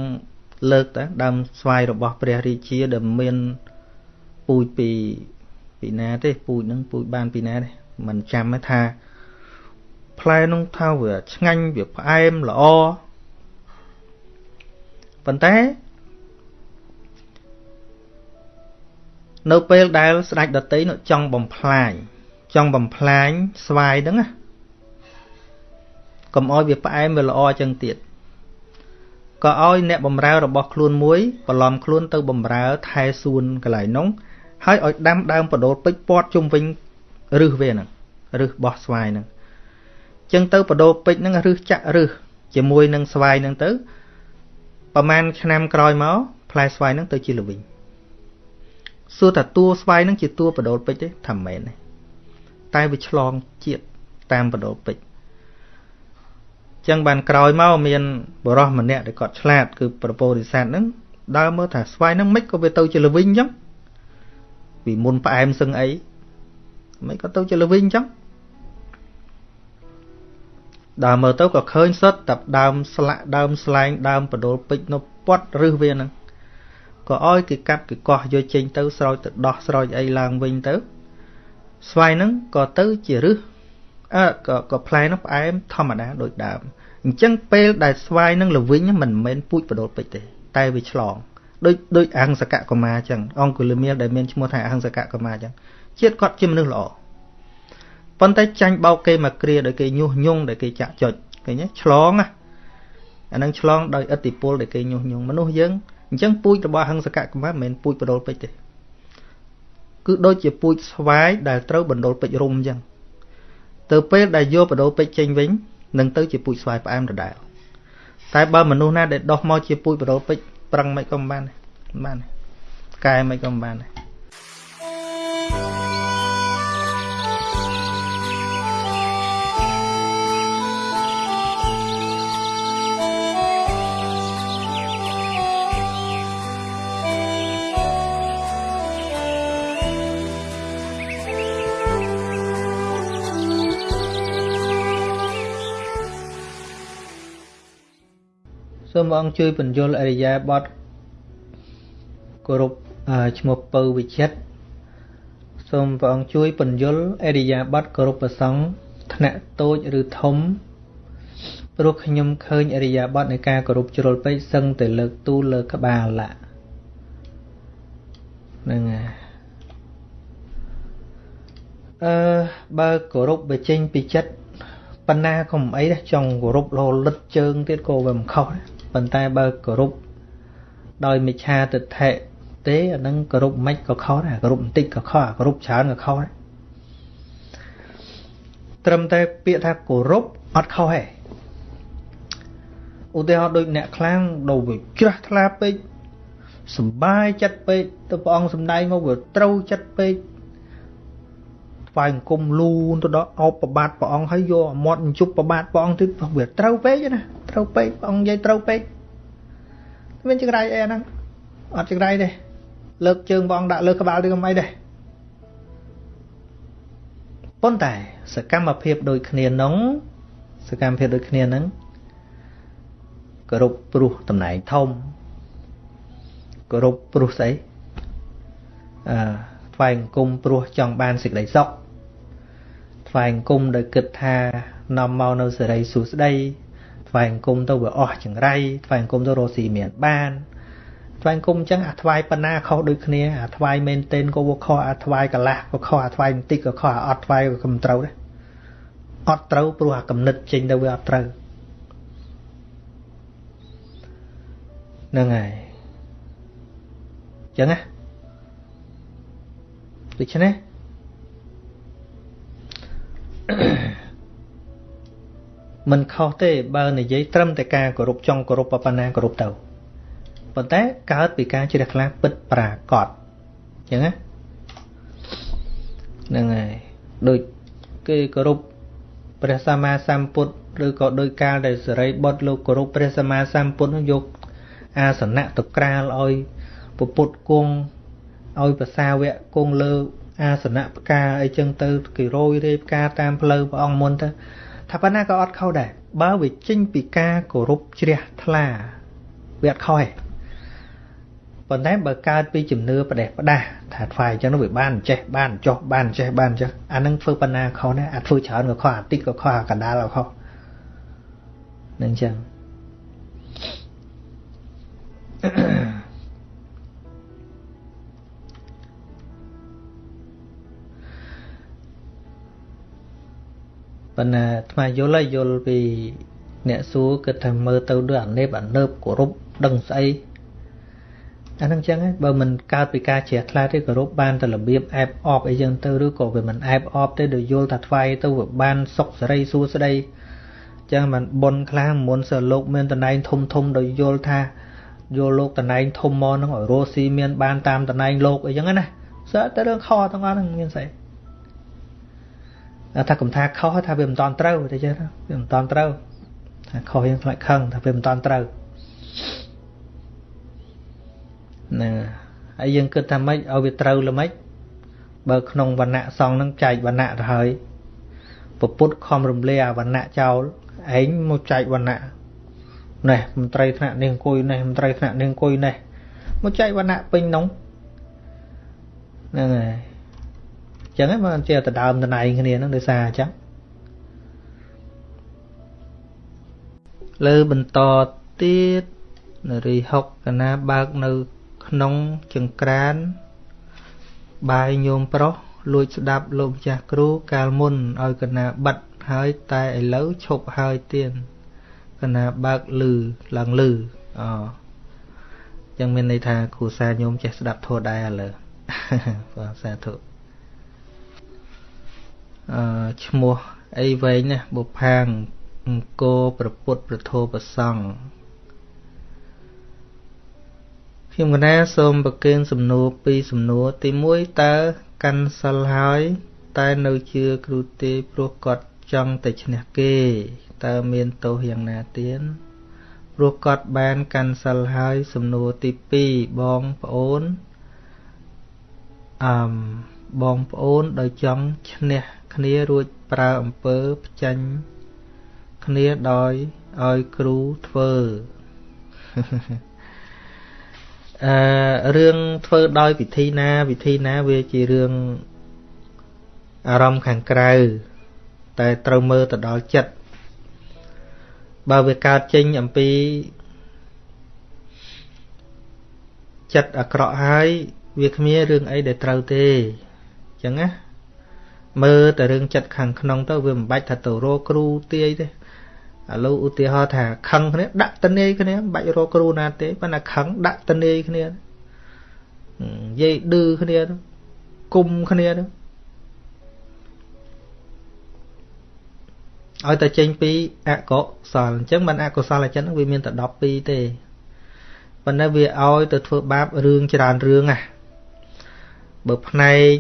លើកតើដើមស្វាយរបស់ព្រះរាជាដែលមានពូជពីពីណាទេពូជនឹងពូជបានពីណាទេមិនចាំថាផ្លែនោះថាវាឆ្ងាញ់វាផ្អែមល្អ ប៉ុន្តែនៅពេលដែលស្ដេចដតីនោះចង់បំផ្លាញចង់បំផ្លាញស្វាយហ្នឹងណាកុំឲ្យវាផ្អែមវាល្អចឹងទៀតក៏ឲ្យអ្នកបំរើរបស់ខ្លួនមួយបន្លំខ្លួនទៅបំរើថែសួនកន្លែងនោះហើយឲ្យដាំដើមបដូលពេជ្រពាត់ជុំវិញរឹសវាហ្នឹងរឹសបោះស្វាយហ្នឹងចឹងទៅបដូលពេជ្រហ្នឹងរឹសចាក់រឹសជាមួយនឹងស្វាយហ្នឹងទៅ ប្រហែលឆ្នាំក្រោយមកផ្លែស្វាយហ្នឹងទៅជាល្វីងសួរថាតួស្វាយហ្នឹងជាតួបដូលពេជ្រទេថាមិនមែនទេតែវាឆ្លងជាតិតាមបដូលពេជ្រចឹងបានក្រោយមកមានបរោះម្នាក់ដែលគាត់ឆ្លាត គឺប្រពោធិសត្វហ្នឹងដើរមើលថាស្វាយហ្នឹងមិនក៏វាទៅជាល្វីងចឹងពីមុនផ្អែមសឹងអីមិនក៏ទៅជាល្វីងចឹង ដើរមើលទៅក៏ឃើញសុទ្ធតែដើមស្លាក់ដើមស្លែងដើមបដូលពេជ្រនៅពាត់រឹសវាហ្នឹងក៏ឲ្យគេកាត់គេកោះយកចេញទៅស្រោចទៅដោះស្រោចអីឡើងវិញទៅ ស្វាយហ្នឹងក៏ទៅជារឹសអើក៏ក៏ផ្លែហ្នឹងផ្អែមធម្មតាដូចដើមអញ្ចឹងពេលដែលស្វាយហ្នឹងល្វិញមិនមែនពូជបដូលពេជ្រទេតែវាឆ្លងដូចដូចអហង្សកកុមារអញ្ចឹងអង្គលមៀលដែលមានឈ្មោះថាអហង្សកកុមារអញ្ចឹងជាតិគាត់ជាមនុស្សល្អ ប៉ុន្តែចាញ់បោកគេមកគ្រាដោយគេញុះញង់ដោយគេចាក់ចុចឃើញទេឆ្លងណាអានឹងឆ្លងដោយឥទ្ធិពលដែលគេញុះញង់មនុស្សយើងអញ្ចឹងពូជរបស់ហឹងសកកម្មមិនមែនពូជបដុលពេជ្រទេគឺដូចជាពូជស្វាយដែលត្រូវបណ្ដុលពេជ្ររុំអញ្ចឹងទៅពេលដែលយកបដូរពេជ្រចេញវិញនឹងទៅជាពូជស្វាយផ្អែមដដែលតែបើមនុស្សណាដែលដោះមកជាពូជបដូរពេជ្រប្រឹងមិនក៏មិនបានមិនបានកែមិនក៏មិនបានដែរ សូមព្រះអង្គជួយបញ្យលអរិយាបទគោរពឈ្មោះពៅវិចិត្រសូមព្រះអង្គជួយបញ្យលអរិយាបទគោរពប្រសង់ថ្នាក់តូចឬធំព្រោះខ្ញុំឃើញអរិយាបទនៃការគោរពជ្រុលពេកសឹងតែលើកទូលលើក្បាលឡាហ្នឹងហើយអឺបើគោរពបើចេញពីចិត្តបណ្ណាក៏មិនអីដែរចង់គោរពរលឹតជើងទៀតក៏វាមិនខុសដែរ ប៉ុន្តែបើគោរពដោយមិឆាទិដ្ឋិទេអានឹងគោរពមិនក៏ខុសដែរគោរពបន្តិចក៏ខុសគោរពច្រើនក៏ខុសដែរត្រឹមតែពាក្យថាគោរពអត់ខុសទេឧទាហរណ៍ដូចអ្នកខ្លាំងដល់វាជ្រះថ្លាពេកសំបាយចិត្តពេកទៅព្រះអង្គសំដែងមកវាត្រូវចិត្តពេក ថ្វាយអង្គមលូនទៅដល់អោបប្របាទព្រះអង្គហើយយកមាត់ជប់ប្របាទព្រះអង្គទៀតវាត្រូវពេកណាត្រូវពេកព្រះអង្គនិយាយត្រូវពេកមានចង្រៃអីអាហ្នឹងអត់ចង្រៃទេលើកជើងព្រះអង្គដាក់លើក្បាលឬមិនអីទេប៉ុន្តែសកម្មភាពដូចគ្នានោះសកម្មភាពដូចគ្នាហ្នឹងគោរពព្រោះតំណែងធំគោរពព្រោះស្អីអឺ ថ្វាយអង្គមព្រោះចង់បានសេចក្តីសុខថ្វាយអង្គមដោយគិតថានាំមកនៅសេរីសួស្តីថ្វាយអង្គមទៅវាអស់ចង្រៃថ្វាយអង្គមទៅរកស៊ីមានបានថ្វាយអង្គមអញ្ចឹងអាថ្វាយបណ្ណាខុសដូចគ្នាអាថ្វាយមែនទែនក៏វាខុសអាថ្វាយកលាស់ក៏ខុសអាថ្វាយបន្តិចក៏ខុសអាអត់ថ្វាយក៏មិនត្រូវដែរអត់ត្រូវព្រោះអាកំណត់ចេញទៅវាអត់ត្រូវហ្នឹងហើយអញ្ចឹងណា ដូច្នេះមិនខុសទេបើនិយាយត្រឹមតែការគោរពចង់គោរពប៉ុណ្ណាគោរពទៅប៉ុន្តែកើតពីការជ្រះថ្លាពិតប្រាកដអញ្ចឹងណាហ្នឹងហើយដូចគេគោរពព្រះសម្មាសម្ពុទ្ធឬក៏ដោយកាលដែលសរិបុត្រលោកគោរពព្រះសម្មាសម្ពុទ្ធយកអាសនៈទៅក្រាលឲ្យពុទ្ធគង់ ឲ្យភាសាវៈគង់លើ អាសនៈផ្កាអីចឹងទៅគេរយរាយផ្កាតាមផ្លូវព្រះអង្គមុនទៅថាប៉ុណ្ណាក៏អត់ខុសដែរបើវាចេញពីការគោរពជ្រះថ្លាវាអត់ខុសទេប៉ុន្តែបើកើតពីជំនឿប្រទេសផ្ដាស់ថាថ្វាយអញ្ចឹងវាបានចេះបានចោះបានចេះបានចេះអានឹងធ្វើប៉ុណ្ណាខុសដែរអាធ្វើច្រើនក៏ខុសអាតិចក៏ខុសអាកណ្ដាលក៏ខុសនឹងអញ្ចឹង ប៉ុន្តែថ្មយល់ហើយយល់ពីអ្នកសួរគិតថាមើលទៅដូចអានេបអានើបគោរពដឹងស្អីអានឹងចឹងហើយបើមិនកើតពីការជ្រះថ្លាទេគោរពបានតែរបៀបអែបអបអីចឹងទៅឬក៏វាមិនអែបអបទេដោយយល់ថាថ្វាយទៅវាបានសុខសេរីសួស្តីចឹងមិនបុនខ្លះមុនសើលោកមានតំណែងធំធំដោយយល់ថាយកលោកតំណែងធំមកហ្នឹងឲ្យរស់ស៊ីមានបានតាមតំណែងលោកអីចឹងណាសើតែរឿងខទាំងអស់ហ្នឹងមានស្អី ថាកំថាខុសថាវាមិនតាន់ត្រូវតែចេះវាមិនតាន់ត្រូវថាខុសយើងខ្លាចខឹងថាវាមិនតាន់ត្រូវណាហើយយើងគិតថាម៉េចឲ្យវាត្រូវល្មិចបើក្នុងវណ្ណៈសងនឹងចែកវណ្ណៈទៅហើយពពុទ្ធខំរំលាអាវណ្ណៈចោលឯងមកចែកវណ្ណៈនេះមន្ត្រីថ្នាក់នេះអង្គុយនេះមន្ត្រីថ្នាក់នេះអង្គុយនេះមកចែកវណ្ណៈពេញនោះហ្នឹងហើយ ចឹងហ្នឹងបានជាដដើមដណៃគ្នាហ្នឹងដោយសារអញ្ចឹងលើបន្តទៀតនារី6កណាបើកនៅក្នុងចង្ក្រាន បាយញោមប្រុសលួចស្ដាប់លោកម្ចាស់គ្រូកាលមុនឲ្យកណាបិទហើយតែឥឡូវឈប់ហើយទៀនកណាបើកលឺឡើងលឺអចឹងមានន័យថាគ្រូសាញោមចេះស្ដាប់ធម៌ដែរឥឡូវបាទសាធុ អឺឈ្មោះអីវែងណាបុផាងអង្គរប្រពុតប្រធោប្រសង់ខ្ញុំកណាសូមប្រគេនសំណួរពីរសំណួរទី1តើកាន់សិលហើយតែនៅជឿគ្រូទេព្រោះគាត់ចង់តែឈ្នះគេតើមានទោសយ៉ាងណាទៀតព្រោះគាត់បានកាន់សិលហើយសំណួរទី2បងប្អូនអឺ បងប្អូនដោយចង់ឈ្នះគ្នារួចប្រើអំពើផ្ចាញ់គ្នាដោយឲ្យគ្រូធ្វើអឺរឿងធ្វើដោយវិធីណា វិធីណាវាជារឿងអារម្មណ៍ខាងក្រៅតែត្រូវមើលទៅដល់ចិត្តបើវាកើតចេញអំពីចិត្តអាក្រក់ហើយវាគ្មានរឿងអីដែលត្រូវទេអញ្ចឹងណាមើលតែរឿងចិត្តខាងក្នុងទៅវាមិនបាច់ថាទៅរកគ្រូទាយទេឥឡូវឧទាហរណ៍ថាខឹងគ្នាដាក់តនេយគ្នាមិនបាច់រកគ្រូណាទេប៉ុន្តែខឹងដាក់តនេយគ្នានិយាយឌឺគ្នាគុំគ្នាទៅឲ្យតែចេញពីអកុសលអញ្ចឹងមិនអកុសលចិត្តហ្នឹងវាមានតែ12ទេប៉ុន្តែវាឲ្យទៅធ្វើបាបរឿងច្រើនរឿងណាបើផ្នែក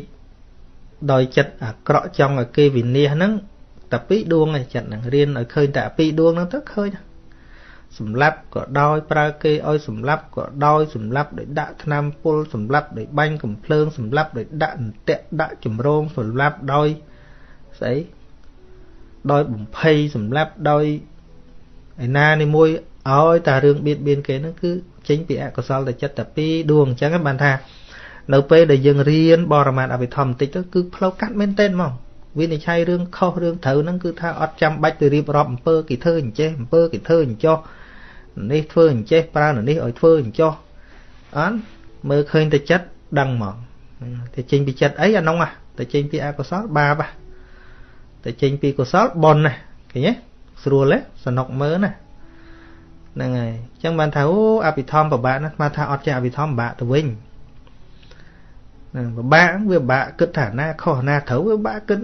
ដោយចិត្តអាក្រក់ចង់ឲ្យគេវិនិច្ឆ័យហ្នឹងតែពីរដួងឯចិត្តហ្នឹងរៀនឲ្យឃើញតែពីរដួងហ្នឹងទៅឃើញសម្លាប់ក៏ដោយប្រើគេឲ្យសម្លាប់ក៏ដោយសម្លាប់ដោយដាក់ថ្នាំពុលសម្លាប់ដោយបាញ់កំភ្លើងសម្លាប់ដោយដាក់អន្ទាក់ដាក់ចម្រងសម្លាប់ដោយស្អីដោយបំភ័យសម្លាប់ដោយឯណានេះមួយឲ្យតែរឿងបៀតបៀនគេហ្នឹងគឺចេញពីអកុសលតែចិត្តតែពីរដួងអញ្ចឹងបានថា នៅពេលដែលយើងរៀនបរមត្ថអភិធម្មបន្តិចទៅគឺផ្លូវកាត់មែនទែនហ្មងវិនិច្ឆ័យរឿងខុសរឿងត្រូវហ្នឹងគឺថាអត់ចាំបាច់ទៅរៀបរាប់អំពើគេធ្វើអញ្ចេះអំពើគេធ្វើអញ្ចោះនេះធ្វើអញ្ចេះប្រើនេះឲ្យធ្វើអញ្ចោះអត់មើលឃើញតែចិត្តដឹងហ្មងតែចេញពីចិត្តអីអានោះតែចេញពីអកុសលបាបតែចេញពីកុសលបុណ្យណាឃើញទេស្រួលទេសនុកមើលណាហ្នឹងហើយអញ្ចឹងបានថាអូអភិធម្មពិបាកណាស់មកថាអត់ចេះអភិធម្មពិបាកទៅវិញហ្នឹងពិបាកវាពិបាកគិតថាណាខុសណាត្រូវវាពិបាកគិត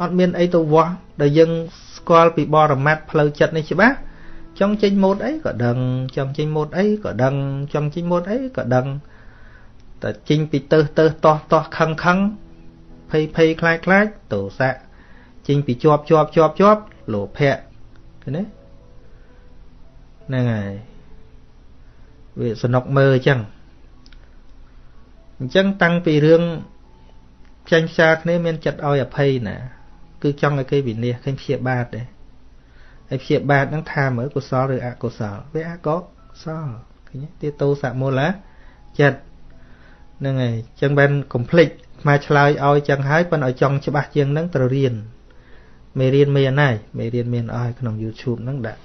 អត់មានអីទៅវាស់ដែលយើងស្គាល់ពីបរមត្តផ្លូវចិត្តនេះច្បាស់ចង់ចេញម៉ូតអីក៏ដឹងចង់ចេញម៉ូតអីក៏ដឹងចង់ចេញម៉ូតអីក៏ដឹងតែចេញពីទៅទៅតោះតោះខឹងខឹងភ័យភ័យខ្លាចខ្លាចទោសៈចេញពីជាប់ជាប់ជាប់ជាប់លោភៈឃើញទេហ្នឹងហើយវាសនុកមើលអញ្ចឹង អញ្ចឹងតាំងពីរឿងចាញ់ផ្សាគ្នាមានចិត្តឲ្យអភ័យណា គឺចង់ឲ្យគេវិនិច្ឆ័យឃើញព្យាបាទទេហើយព្យាបាទហ្នឹងថាមើលកុសលឬអកុសលវាអកុសលឃើញទេតោសមូលាចិត្តហ្នឹងហើយអញ្ចឹងបែនកុំភ្លេចមកឆ្លើយឲ្យចឹងហើយប៉ុន្តែឲ្យចង់ច្បាស់ជាងហ្នឹងត្រូវរៀនមេរៀនមានហើយមេរៀនមានអស់ក្នុង YouTube ហ្នឹងដាក់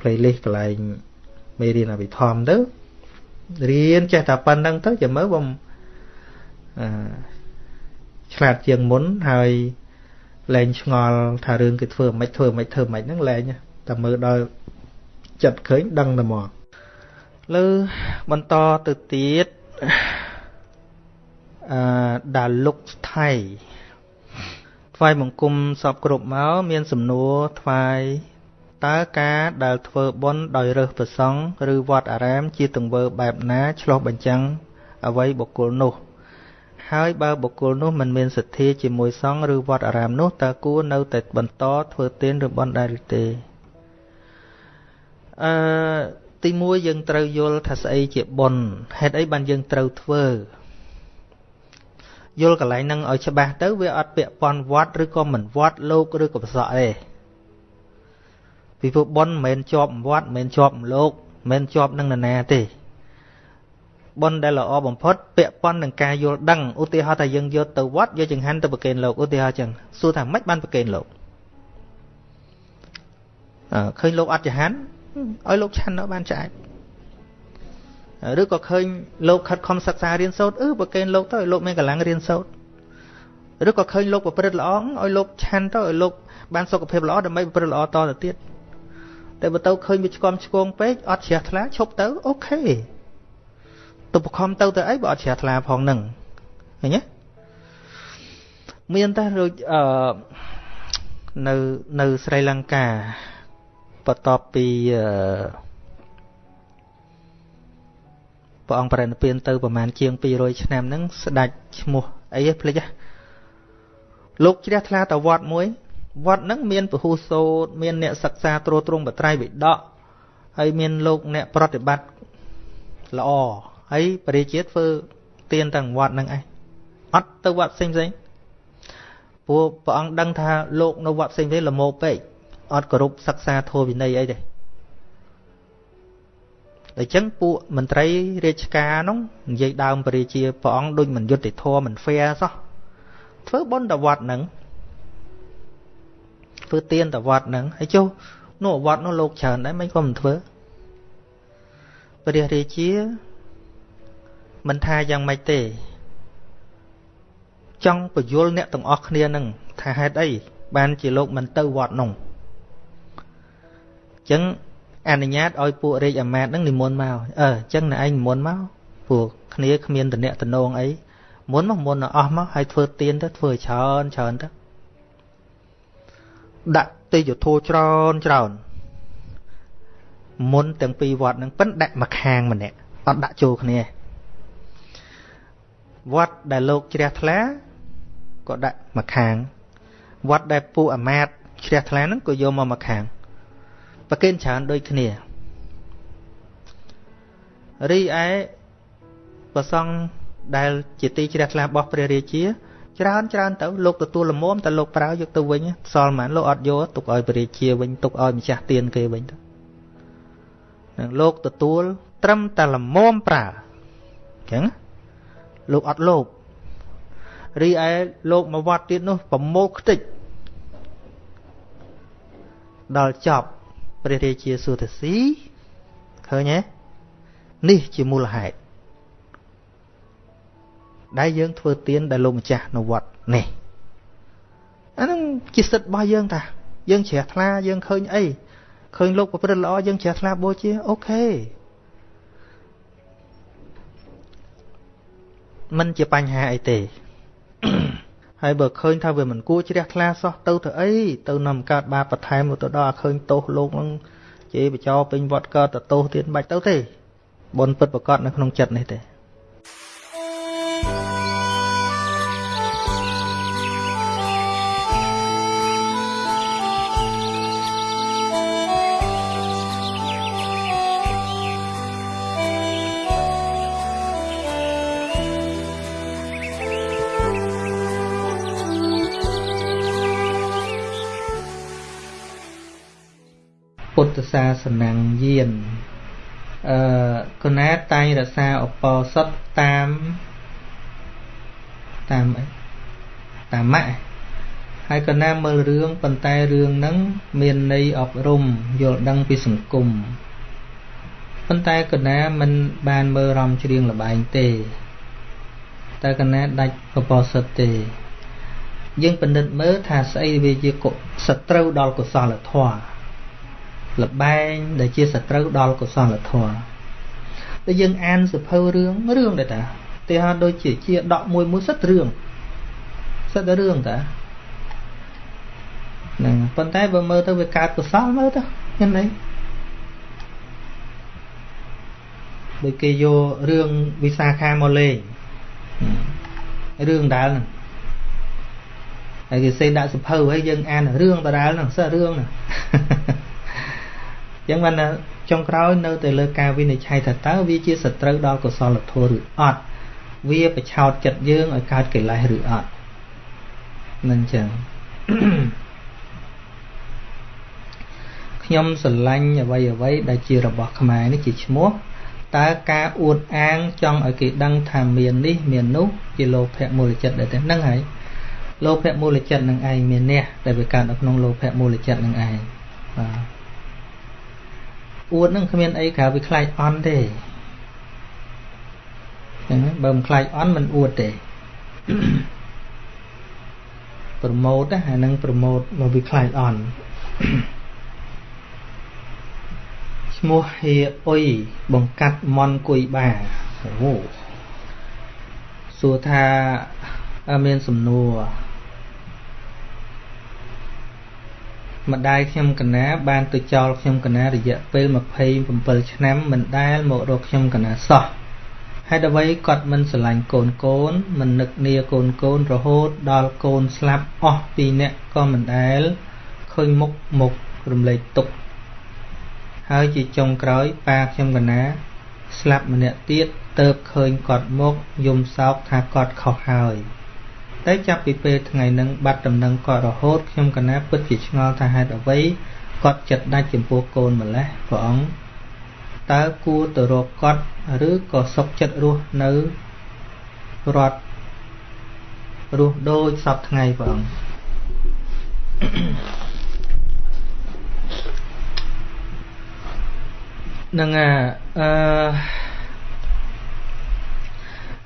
playlist កន្លែងមេរៀនអភិធម្មទៅ រៀនចេះតែប៉ុណ្្នឹងទៅចាំមើលបំអឺឆ្លាតជាងមុនហើយលែងឆ្ងល់ថារឿងគេធ្វើមិនធ្វើមិនធ្វើមិនហ្នឹងលែងតែមើលដល់ចិត្តឃើញដឹងតែមកលើបន្តទៅទៀតអឺដាលុកថៃថ្វាយបង្គំសពគ្រប់មកមានសំណួរថ្វាយ តើការដែលធ្វើបុណ្យដោយរើសប្រសង់ឬវត្តអារាមជាទង្វើបែបណាឆ្លោះបញ្ចាំងអ្វីបុគ្គលនោះ ហើយបើបុគ្គលនោះមិនមានសទ្ធាជាមួយសង្ឃឬវត្តអារាមនោះតើគួរនៅតែបន្តធ្វើទានឬបុណ្យដែរឬទេអឺទី1យើងត្រូវយល់ថាស្អីជាបុណ្យហេតុអីបានយើងត្រូវធ្វើយល់កន្លែងហ្នឹងឲ្យច្បាស់ទៅវាអត់ពាក់ព័ន្ធវត្តឬក៏មិនវត្តលោកឬក៏ប្រសក់ទេ ពីព្រោះប៉ុនមិនមែនជាប់វត្តមិនមែនជាប់លោកមិនមែនជាប់នឹងនរណាទេប៉ុនដែលល្អបំផុតពាក់ព័ន្ធនឹងការយល់ដឹងឧទាហរណ៍ថាយើងយកទៅវត្តយកចង្ហាន់ទៅប្រគេនលោកឧទាហរណ៍ចឹងសួរថាម៉េចបានប្រគេនលោកអើឃើញលោកអត់ចង្ហាន់ឲ្យលោកឆាន់នៅបានឆ្អែតឬក៏ឃើញលោកខិតខំសិក្សារៀនសូត្រអឺប្រកេនលោកទៅឲ្យលោកមានកម្លាំងរៀនសូត្រឬក៏ឃើញលោកប្រព្រឹត្តល្អឲ្យលោកឆាន់ទៅឲ្យលោកបានសុខភាពល្អដើម្បីប្រព្រឹត្តល្អតទៅទៀត តែបើទៅឃើញវាឆ្កំឆ្គងពេកអត់ជ្រះថ្លាឈប់ទៅអូខេទៅបខំទៅទៅអីបើអត់ជ្រះថ្លាផងនឹងឃើញទេមានតែដូចអឺនៅនៅស្រីលង្កាបន្ទាប់ពីព្រះអង្គប្រណិពានទៅប្រហែលជាង200ឆ្នាំហ្នឹងស្ដេចឈ្មោះអីភ្លេចហ៎លោកជ្រះថ្លាតវត្តមួយ វត្តហ្នឹងមានពហុសោតមានអ្នកសិក្សាត្រួតត្រងបត្រៃវិដកហើយមានលោកអ្នកប្រតិបត្តិល្អហើយបរិជាធ្វើទៀនទាំងវត្តហ្នឹងឯងអត់ទៅវត្តផ្សេងផ្សេងព្រោះព្រះអង្គដឹងថាលោកនៅវត្តផ្សេងផ្សេងល្មោពេកអត់គោរពសិក្សាធម៌វិន័យអីទេដូច្នេះពួកមន្ត្រីរាជការនោះនិយាយដើមបរិជាព្រះអង្គដូចមិនយុត្តិធម៌មិន fair សោះធ្វើបុណ្យតវត្តហ្នឹង ធ្វើទានតវត្តហ្នឹងហើយចុះនោះវត្តនោះលោកច្រើនដែរមិនក៏មិនធ្វើព្រះរាជាមិនថាយ៉ាងម៉េចទេ ចង់បញ្យល់អ្នកទាំងអស់គ្នានឹងថាហេតុអីបានជាលោកមិនទៅវត្តនោះអញ្ចឹងអនុញ្ញាតឲ្យពួករាជអាមាត្យនឹងនិមន្តមកអឺអញ្ចឹងណែឯងនិមន្តមកពួកគ្នាគ្មានតំណែងតំណងអីមុនមកមុនអស់មកហើយធ្វើទៀនទៅធ្វើច្រើនច្រើនទៅ ដាក់ទេយធោច្រើនច្រើនមុនទាំងពីរវត្តនឹងប៉ិនដាក់មកខាងម្នាក់អត់ដាក់ចូលគ្នាវត្តដែលលោកជ្រះថ្លាក៏ដាក់មកខាងវត្តដែលពួកអាមាត្យជ្រះថ្លាហ្នឹងក៏យកមកមកខាងប្រគេនច្រើនដូចគ្នារីឯប្រសង់ដែលជាទីជ្រះថ្លារបស់ព្រះរាជា ច្រើនច្រើនទៅលោកទទួលលមមតែលោកប្រើយកទៅវិញសល់មិនលោកអត់យកទុកឲ្យព្រះរាជាវិញទុកឲ្យម្ចាស់ទានគេវិញទៅនឹងលោកទទួល ត្រឹមតែលមមប្រើអញ្ចឹងលោកអត់លោភរីឯលោកមកវត្តទៀតនោះប្រមោខ្ទេចដល់ចប់ព្រះរាជាសុទស៊ីឃើញទេនេះជាមូលហេតុ ដែលយើងធ្វើទានដែលលោកម្ចាស់នៅវត្តនេះអានឹងជាសិទ្ធិរបស់យើងតាយើងជ្រះថ្លាយើងឃើញអីឃើញលោកប្រព្រឹត្តល្អយើងជ្រះថ្លាបូជាអូខេมันជាបញ្ហាអីទេហើយបើឃើញថាវាមិនគួរជ្រះថ្លាសោះទៅទៅអីទៅនាំកើតបាបបន្ថែមទៅដល់ឃើញទោសលោកនឹងជេរបចោពេញវត្តកើតទៅទោសទៀតមិនបាច់ទៅទេបនពិតប្រកបនៅក្នុងចិត្តនេះទេ សាសនាយានអឺគណាតែងរក្សាឧបោសថតាមតាមអីតាមម៉ាក់ហើយកណាមើលរឿងប៉ុន្តែរឿងហ្នឹងមានន័យអប់រំយល់ដឹងពីសង្គមប៉ុន្តែកណាមិនបានមើលរំច្រៀងលបែងទេតែកណាដាច់ឧបោសថទេយើងពិនិត្យមើលថាស្អីវាជាសត្រូវដល់កុសលធម៌ លបែងដែលជាសត្រូវដល់កុសលធម៌តែយើងអានសភៅរឿងរឿងដែរតាទីហោដូចជាជាដកមួយមួយសិតរឿងសិតតែរឿងតាហ្នឹងប៉ុន្តែបើមើលទៅវាកើតកុសលមើលទៅមានអីដូចគេយករឿងវិសាខាមកលេងរឿងដាលហ្នឹងហើយគេសេដាក់សភៅហើយយើងអានរឿងដដែលហ្នឹងសិតរឿងហ្នឹង ចឹងបានចុងក្រោយនៅតែលើការវិនិច្ឆ័យថាតើវាជាសត្រូវដល់កុសលធម៌ឬអត់វាប្រឆោតចិត្តយើងឲ្យកើតកិលេសឬអត់មិនចឹងខ្ញុំស្រឡាញ់អ្វីអ្វីដែលជារបស់ខ្មែរនេះជាឈ្មោះតើការអួតអាងចង់ឲ្យគេដឹងថាមាននេះមាននោះជាលោភៈមូលចិត្តដែរទេហ្នឹងហើយលោភៈមូលចិត្តនឹងឯងមានអ្នកដែលវាកើតនៅក្នុងលោភៈមូលចិត្តនឹងឯងបាទ អួតនឹងគ្មានអីក្រៅពីខ្លាចអន់ទេចឹងបើមិនខ្លាចអន់មិនអួតទេប្រម៉ូតណាអានឹងប្រម៉ូតមកវាខ្លាចអន់ឈ្មោះហៀអុយបង្កាត់មន់គុយបាអូសួរថាមានសំណួរ ម្ដាយខ្ញុំកណាបានទៅចោលខ្ញុំកណារយៈពេល27ឆ្នាំមិនដែលមករកខ្ញុំកណាសោះហេតុអ្វីគាត់មិនស្រឡាញ់កូនកូនមិននឹកនាកូនកូនរហូតដល់កូនស្លាប់អស់ពីរនាក់ក៏មិនដែលឃើញមុខមុខរំលែកទុកហើយជាចុងក្រោយប៉ាខ្ញុំកណា ស្លាប់ម្នាក់ទៀតទៅឃើញគាត់មកយំសោកថាគាត់ខុសហើយ តែចាប់ពីពេលថ្ងៃនឹងបាត់ដំណឹងគាត់រហូតខ្ញុំកណាពិតជាឆ្ងល់ថាហេតុអ្វីគាត់ចិត្តដាច់ចំពោះកូនម្លេះព្រះអង្គតើគួរទៅរកគាត់ឬក៏សុខចិត្តរស់នៅរត់រស់ដូចសពថ្ងៃព្រះអង្គនឹងអឺ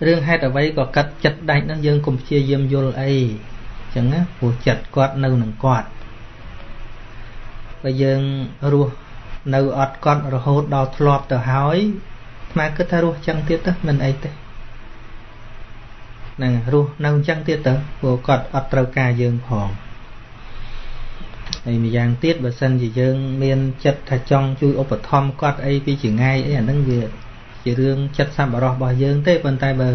រឿងហេតុអ្វីក៏កាត់ចិត្តដាច់នឹងយើងកុំព្យាយាមយល់អីអញ្ចឹងណាព្រោះចិត្តគាត់នៅនឹងគាត់បើយើងរស់នៅអត់គាត់រហូតដល់ធ្លាប់ទៅហើយស្មាគិតថារស់ចឹងទៀតទៅមិនអីទេហ្នឹងរស់នៅចឹងទៀតទៅព្រោះគាត់អត់ត្រូវការយើងផងហើយម្យ៉ាងទៀតបើសិនជាយើង មានចិត្តថាចង់ជួយឧបត្ថម្ភគាត់អីពីចងាយអីអាហ្នឹងវា ជារឿងចិត្តសប្បុរសរបស់យើងទេប៉ុន្តែបើ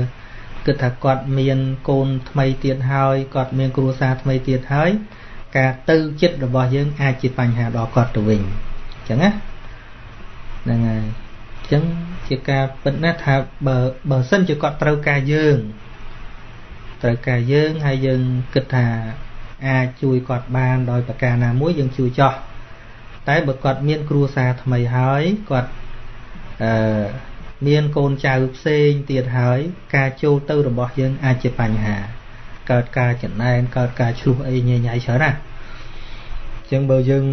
គិតថាគាត់មានកូនថ្មីទៀតហើយគាត់មានគ្រួសារថ្មីទៀតហើយការទៅចិត្តរបស់យើងអាចជាបញ្ហាដល់គាត់ទៅវិញអញ្ចឹងណាហ្នឹងហើយអញ្ចឹងជាការពិតណាស់ថាបើបើសិនជាគាត់ត្រូវការយើងត្រូវការយើងហើយយើងគិតថាអាចជួយគាត់បានដោយប្រការណាមួយយើងជួយចោះតែបើគាត់មានគ្រួសារថ្មីហើយគាត់អឺ មានកូនចៅផ្សេងទៀតហើយ ការចូលទៅរបស់យើងអាចជាបញ្ហា កើតការចំណែនកើតការឆ្លោះអីញញ៉ៃច្រើនណាចឹងបើយើង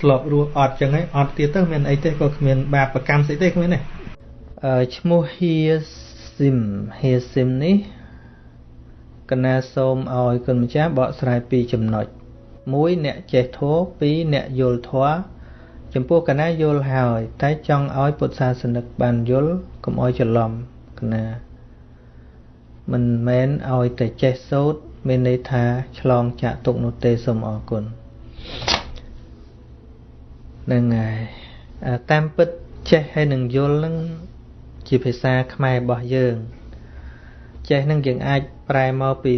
ធ្លាប់រស់អត់ចឹងហើយអត់ទៀតទៅមានអីទេក៏គ្មានបាបកម្មស្អីទេគ្មានទេអឺឈ្មោះហៀស៊ីមហៀស៊ីមនេះកណាសូមឲ្យគុណម្ចាស់បកស្រាយពីចំណុច1អ្នកចេះធម៌2អ្នកយល់ធម៌ ចំពោះកណាយល់ហើយ តែចង់ឲ្យពុទ្ធសាសនិកបានយល់កុំឲ្យច្រឡំកណាមិនមែនឲ្យតែចេះសូត្រមានន័យថាឆ្លងចាក់ទុកនោះទេសូមអរគុណនឹងហើយតាមពិតចេះហើយនឹងយល់នឹងជាភាសាខ្មែររបស់យើង ចេះនឹងយើងអាចប្រែមកពី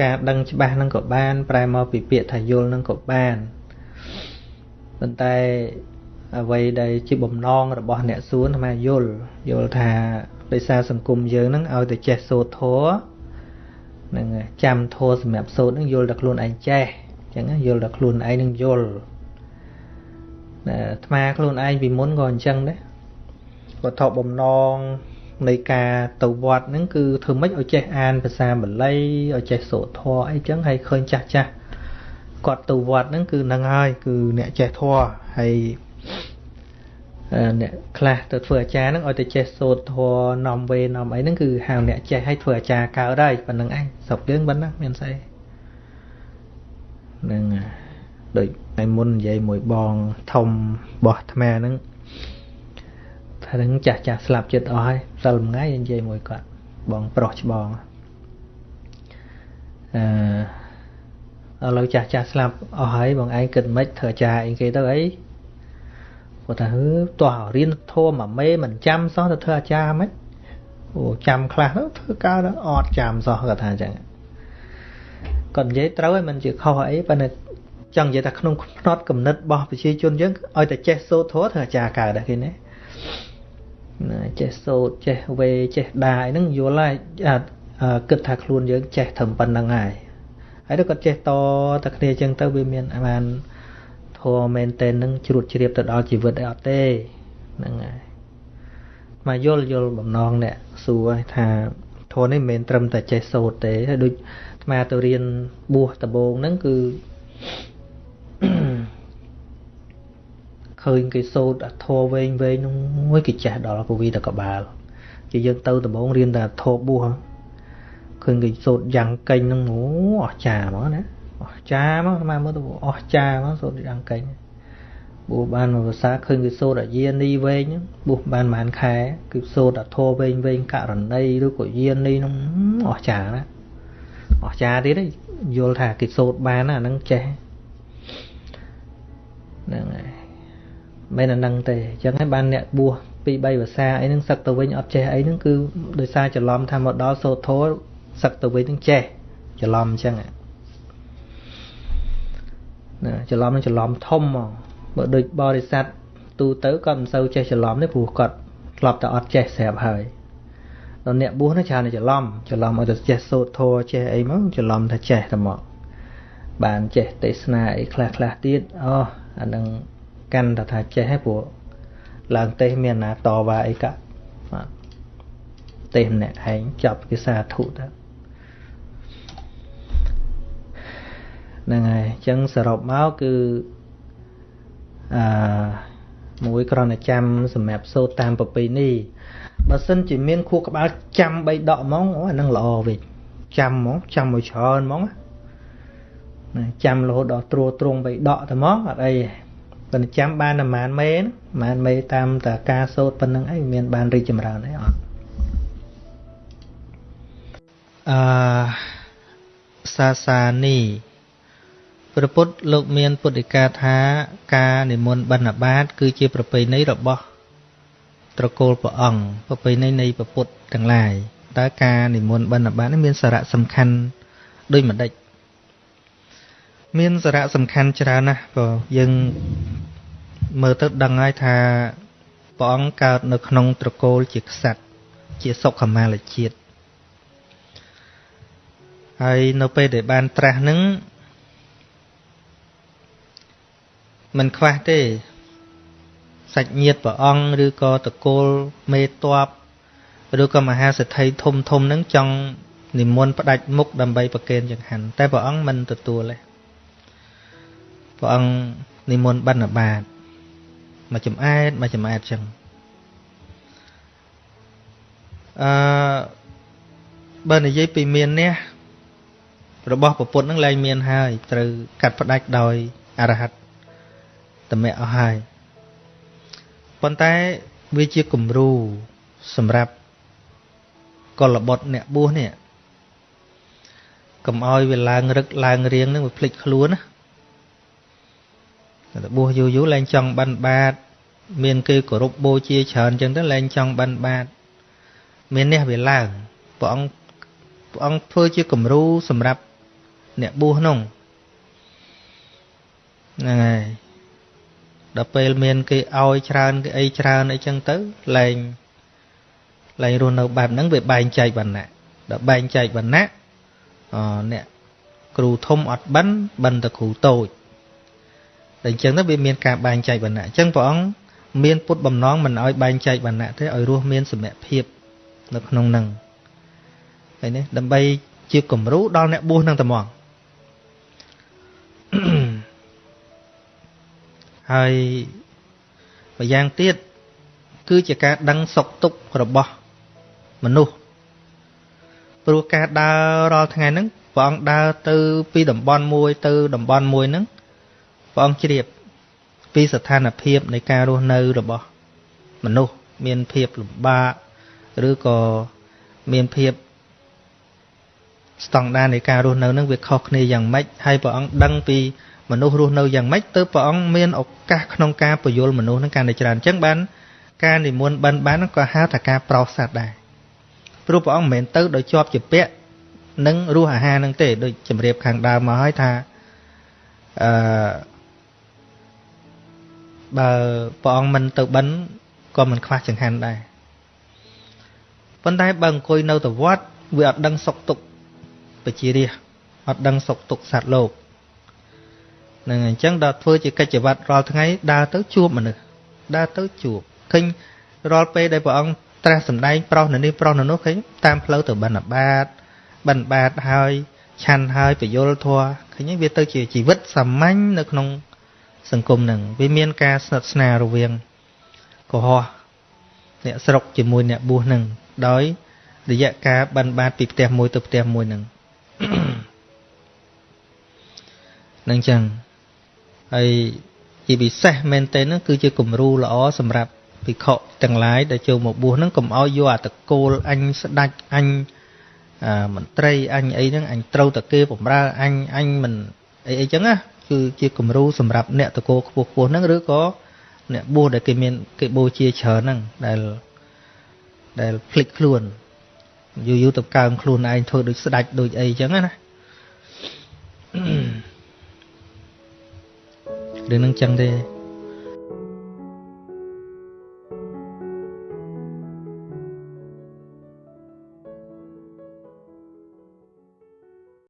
ការដឹងច្បាស់នឹងក៏បាន ប្រែមកពីពាក្យថាយល់នឹងក៏បាន ប៉ុន្តែអ្វីដែលជាបំណងរបស់អ្នកសួនអាត្មាយល់យល់ថាដោយសារសង្គមយើងហ្នឹងឲ្យតែចេះសូត្រធម៌នឹងចាំធម៌សម្រាប់សូត្រហ្នឹងយល់តែខ្លួនឯងចេះអញ្ចឹងយល់តែខ្លួនឯងនឹងយល់អាត្មាខ្លួនឯងពីមុនក៏អញ្ចឹងដែរវត្ថុបំណងនៃការទៅវត្តហ្នឹងគឺធ្វើម៉េចឲ្យចេះអានភាសាបាលីឲ្យចេះសូត្រធម៌អីចឹងហើយឃើញចាស់ចាស់ គាត់ទៅវត្តហ្នឹងគឺនឹងហើយគឺអ្នកចេះធម៌ហើយអ្នកខ្លះទៅធ្វើអាចារ្យហ្នឹងឲ្យតែចេះសូត្រធម៌នាំវេនាំអីហ្នឹងគឺហៅអ្នកចេះឲ្យធ្វើអាចារ្យកើតហើយប៉ុណ្្នឹងឯងស្រុកយើងប៉ុណ្ណាមានស្អីហ្នឹងដូចឯមុននិយាយមួយបងធំបោះអាត្មាហ្នឹងថានឹងចាស់ចាស់ស្លាប់ចិត្តអស់ហើយសិលមួយថ្ងៃនិយាយមួយគាត់បងប្រុសច្បងអឺ ឥឡូវចាស់ចាស់ស្លាប់អស់ហើយបងឯងគិតមិនធ្វើអាចារ្យអីគេទៅអីគាត់ថាហឺតោះរៀនធម៌មួយមេមិនចាំសោះទៅធ្វើអាចារ្យមិនអូចាំខ្លះទៅធ្វើកើតអត់ចាំសោះគាត់ថាអញ្ចឹងគាត់និយាយត្រូវហើយមិនជាខុសអីប៉ុន្តែចង់និយាយថាក្នុងផ្នត់កំណត់របស់ប្រជាជនយើងឲ្យតែចេះសូត្រធម៌ធ្វើអាចារ្យកើតដែរគេណាចេះសូត្រចេះវេចេះដាយហ្នឹងយល់ហើយគិតថាខ្លួនយើងចេះត្រឹមប៉ុណ្្នឹងហើយ ហើយទៅគាត់ចេះតតែគ្នាអញ្ចឹងទៅវាមានបានធម៌មែនតែននឹងជ្រួតជ្រាបទៅដល់ជីវិតអីអត់ទេហ្នឹងហើយមកយល់យល់បំណងអ្នកសួរថាធម៌នេះមិនមែនត្រឹមតែចេះសូត្រទេហើយដូចអាត្មាទៅរៀនបួសដំបូងហ្នឹងគឺឃើញគេសូត្រធម៌វែងវែងនោះមួយគេចេះដល់ពវីតកបាលជាយើងទៅដំបងរៀនតែធម៌បួស ឃើញគេសូត្រយ៉ាងកេញហ្នឹងអូអស្ចារ្យហ្មងណាអស្ចារ្យមកស្មានមើលទៅអស្ចារ្យមកសូត្រយ៉ាងកេញបួសបានមួយភាសាឃើញគេសូត្រអាយានីវែងបួសបានប្រហែលខែគឺសូត្រអាធម៌វែងវែងករណីឬក៏យានីហ្នឹងអស្ចារ្យណាអស្ចារ្យទៀតយល់ថាគេសូត្របានអាហ្នឹងចេះហ្នឹងហើយមិនអានឹងទេអញ្ចឹងហើយបានអ្នកបួសពី3ភាសាអីហ្នឹងសឹកទៅវិញអត់ចេះអីហ្នឹងគឺដោយសារច្រឡំថាមកដល់សូត្រធម៌ សឹកទៅវិញហ្នឹងចេះច្រឡំអញ្ចឹងណាច្រឡំនឹងច្រឡំធំហ្មងបើដូចបរិស័ទទូទៅគាត់មិនសូវចេះច្រឡំទេព្រោះគាត់ធ្លាប់តែអត់ចេះស្រាប់ហើយដល់អ្នកបួសនោះច្រើនតែច្រឡំច្រឡំឲ្យតែចេះសូត្រធម៌ចេះអីមកច្រឡំថាចេះតែមកបានចេះទេសនាអីខ្លះខ្លះទៀតអូអានឹងកាន់តែថាចេះហើយព្រោះឡើងទេសមានណាតវ៉ាអីកាបាទទេសម្នាក់ឯងចាប់គេសាធុទៅ ហ្នឹងហើយអញ្ចឹងសរុបមកគឺអឺមួយគ្រាន់តែចាំសម្រាប់សូត្រតាមប្រពៃណីបើសិនជាមានខួរក្បាលចាំ3ដកហ្មងអូអាហ្នឹងល្អវិញចាំហ្មងចាំមួយច្រើនហ្មងណាចាំរហូតដល់ត្រួតត្រង3ដកតែហ្មងអត់អីប៉ុន្តែចាំបានតែប៉ុន្មានមេណាប៉ុន្មានមេតាមតែការសូត្រប៉ុណ្្នឹងអីមានបានរីកចម្រើនអីអត់អឺសាសានី ព្រះពុទ្ធលោកមានពុទ្ធិកាថាការនិមន្តបិណ្ឌបាត គឺជាប្រពៃណីរបស់ត្រកូលព្រះអង្គប្រពៃណីនៃពុទ្ធទាំងឡាយតើការនិមន្តបិណ្ឌបាតនេះមានសារៈសំខាន់ដូចម្ដេចមានសារៈសំខាន់ច្រើនណាស់ព្រោះយើងមើលទៅដឹងហើយថាព្រះអង្គកើតនៅក្នុងត្រកូលជាក្សត្រជាសុខមាលជាតិហើយនៅពេលដែលបានត្រាស់នឹង មិនខ្វះទេសាច់ញាតិព្រះអង្គឬក៏តកូលមេតបឬក៏មហាសេដ្ឋីធំធំនឹងចង់និមន្តផ្ដាច់មុខដើម្បីប្រគេនចង្ហាន់តែព្រះអង្គមិនទទួលទេព្រះអង្គនិមន្តបណ្ឌបាតមកចំអែតមកចំអែតចឹងអឺបើនិយាយពីមាននេះរបស់ប្រពុតនឹងលែងមានហើយត្រូវកាត់ផ្ដាច់ដោយអរហត្តត មៈអស់ហើយប៉ុន្តែវាជាគំរូសម្រាប់កលបុត្រអ្នកបួសនេះកុំឲ្យវាឡើងរឹកឡើងរៀងនឹងវាភ្លេចខ្លួនណាតែបួសយូរយូរឡើងចង់បានបាត មានគេគោរពបូជាច្រើនចឹងទៅឡើងចង់បានបាត មាននេះវាឡើងព្រះអង្គព្រះអង្គធ្វើជាគំរូសម្រាប់អ្នកបួសនោះហ្នឹងហើយ ដល់ពេលមានគេឲ្យច្រើនគេអីច្រើនអីចឹងទៅលែងលែងរស់នៅបែបហ្នឹងវាបែងចែកវណ្ណៈដល់បែងចែកវណ្ណៈអអ្នកគ្រូធំអត់បិណ្ឌបិណ្ឌតែគ្រូតូចតែអញ្ចឹងទៅវាមានការបែងចែកវណ្ណៈអញ្ចឹងព្រះអង្គមានពុតបំណងមិនឲ្យបែងចែកវណ្ណៈទេឲ្យរស់មានសមភាពនៅក្នុងនឹងហើយនេះដើម្បីជាគំរូដល់អ្នកបួសនឹងតែមក ហើយម្យ៉ាងទៀតគឺជាការដឹងសុខទុក្ខរបស់មនុស្សព្រោះការដើររាល់ថ្ងៃហ្នឹងព្រះអង្គដើរទៅពីតំបន់មួយទៅតំបន់មួយហ្នឹងព្រះអង្គជ្រាបពីស្ថានភាពនៃការរស់នៅរបស់មនុស្សមានភាពលំបាកឬក៏មានភាពស្តង់ដារនៃការរស់នៅនឹងវាខុសគ្នាយ៉ាងម៉េចហើយព្រះអង្គដឹងពី មនុស្សរស់នៅយ៉ាងម៉េចទៅព្រះអង្គមានឱកាសក្នុងការពយល់មនុស្សនឹងកាន់តែច្រើនអញ្ចឹងបានការនិមន្តបិណ្ឌបានក៏ហៅថាការប្រោសសត្វដែរព្រោះព្រះអង្គមិនមែនទៅដោយជាប់ជាពាក់នឹងរសអាហារនឹងទេដូចជំរាបខាងដើមមកហើយថាអឺបើព្រះអង្គមិនទៅបិណ្ឌក៏មិនខ្វះចង្ហាន់ដែរប៉ុន្តែបើអង្គុយនៅទៅវត្តវាអត់ដឹងសុខទុក្ខបជារាអត់ដឹងសុខទុក្ខសត្វលោក នឹងអញ្ចឹងដល់ធ្វើជាកិច្ចវត្តរាល់ថ្ងៃដើរទៅជួបមនុស្សដើរទៅជួបឃើញរាល់ពេលដែលព្រះអង្គត្រាស់សម្ដែងប្រុសនៅនេះប្រុសនៅនោះឃើញតាមផ្លូវទៅបិណ្ឌបាតបិណ្ឌបាតហើយឆាន់ហើយបយលធัวឃើញវាទៅជាជីវិតសាមញ្ញនៅក្នុង សង្គមនឹងវាមានការស្និទ្ធស្នាលរវាងកុហកអ្នកស្រុកជាមួយអ្នកបួសនឹងដោយរយៈការបិណ្ឌបាតពីផ្ទះមួយទៅផ្ទះមួយនឹងនឹងចឹង ហើយជាពិសេសមែនទែនហ្នឹងគឺជាគំរូល្អសម្រាប់ភិក្ខុទាំងឡាយដែលចូលមកបួសហ្នឹងកុំឲ្យយកអាតកូលអញស្ដាច់អញមន្ត្រីអញអីហ្នឹងអញត្រូវតែគេបំរើអញអញមិនអីអីចឹងណាគឺជាគំរូសម្រាប់អ្នកតកូលខ្ពស់ខ្ពស់ហ្នឹងឬក៏អ្នកបួសដែលគេមានគេបូជាច្រើនហ្នឹងដែលដែលភ្លេចខ្លួនយូរយូរទៅកើមខ្លួនឯងធ្វើដូចស្ដាច់ដូចអីចឹងណា Mm-hmm. រឿងនឹងចឹងទេ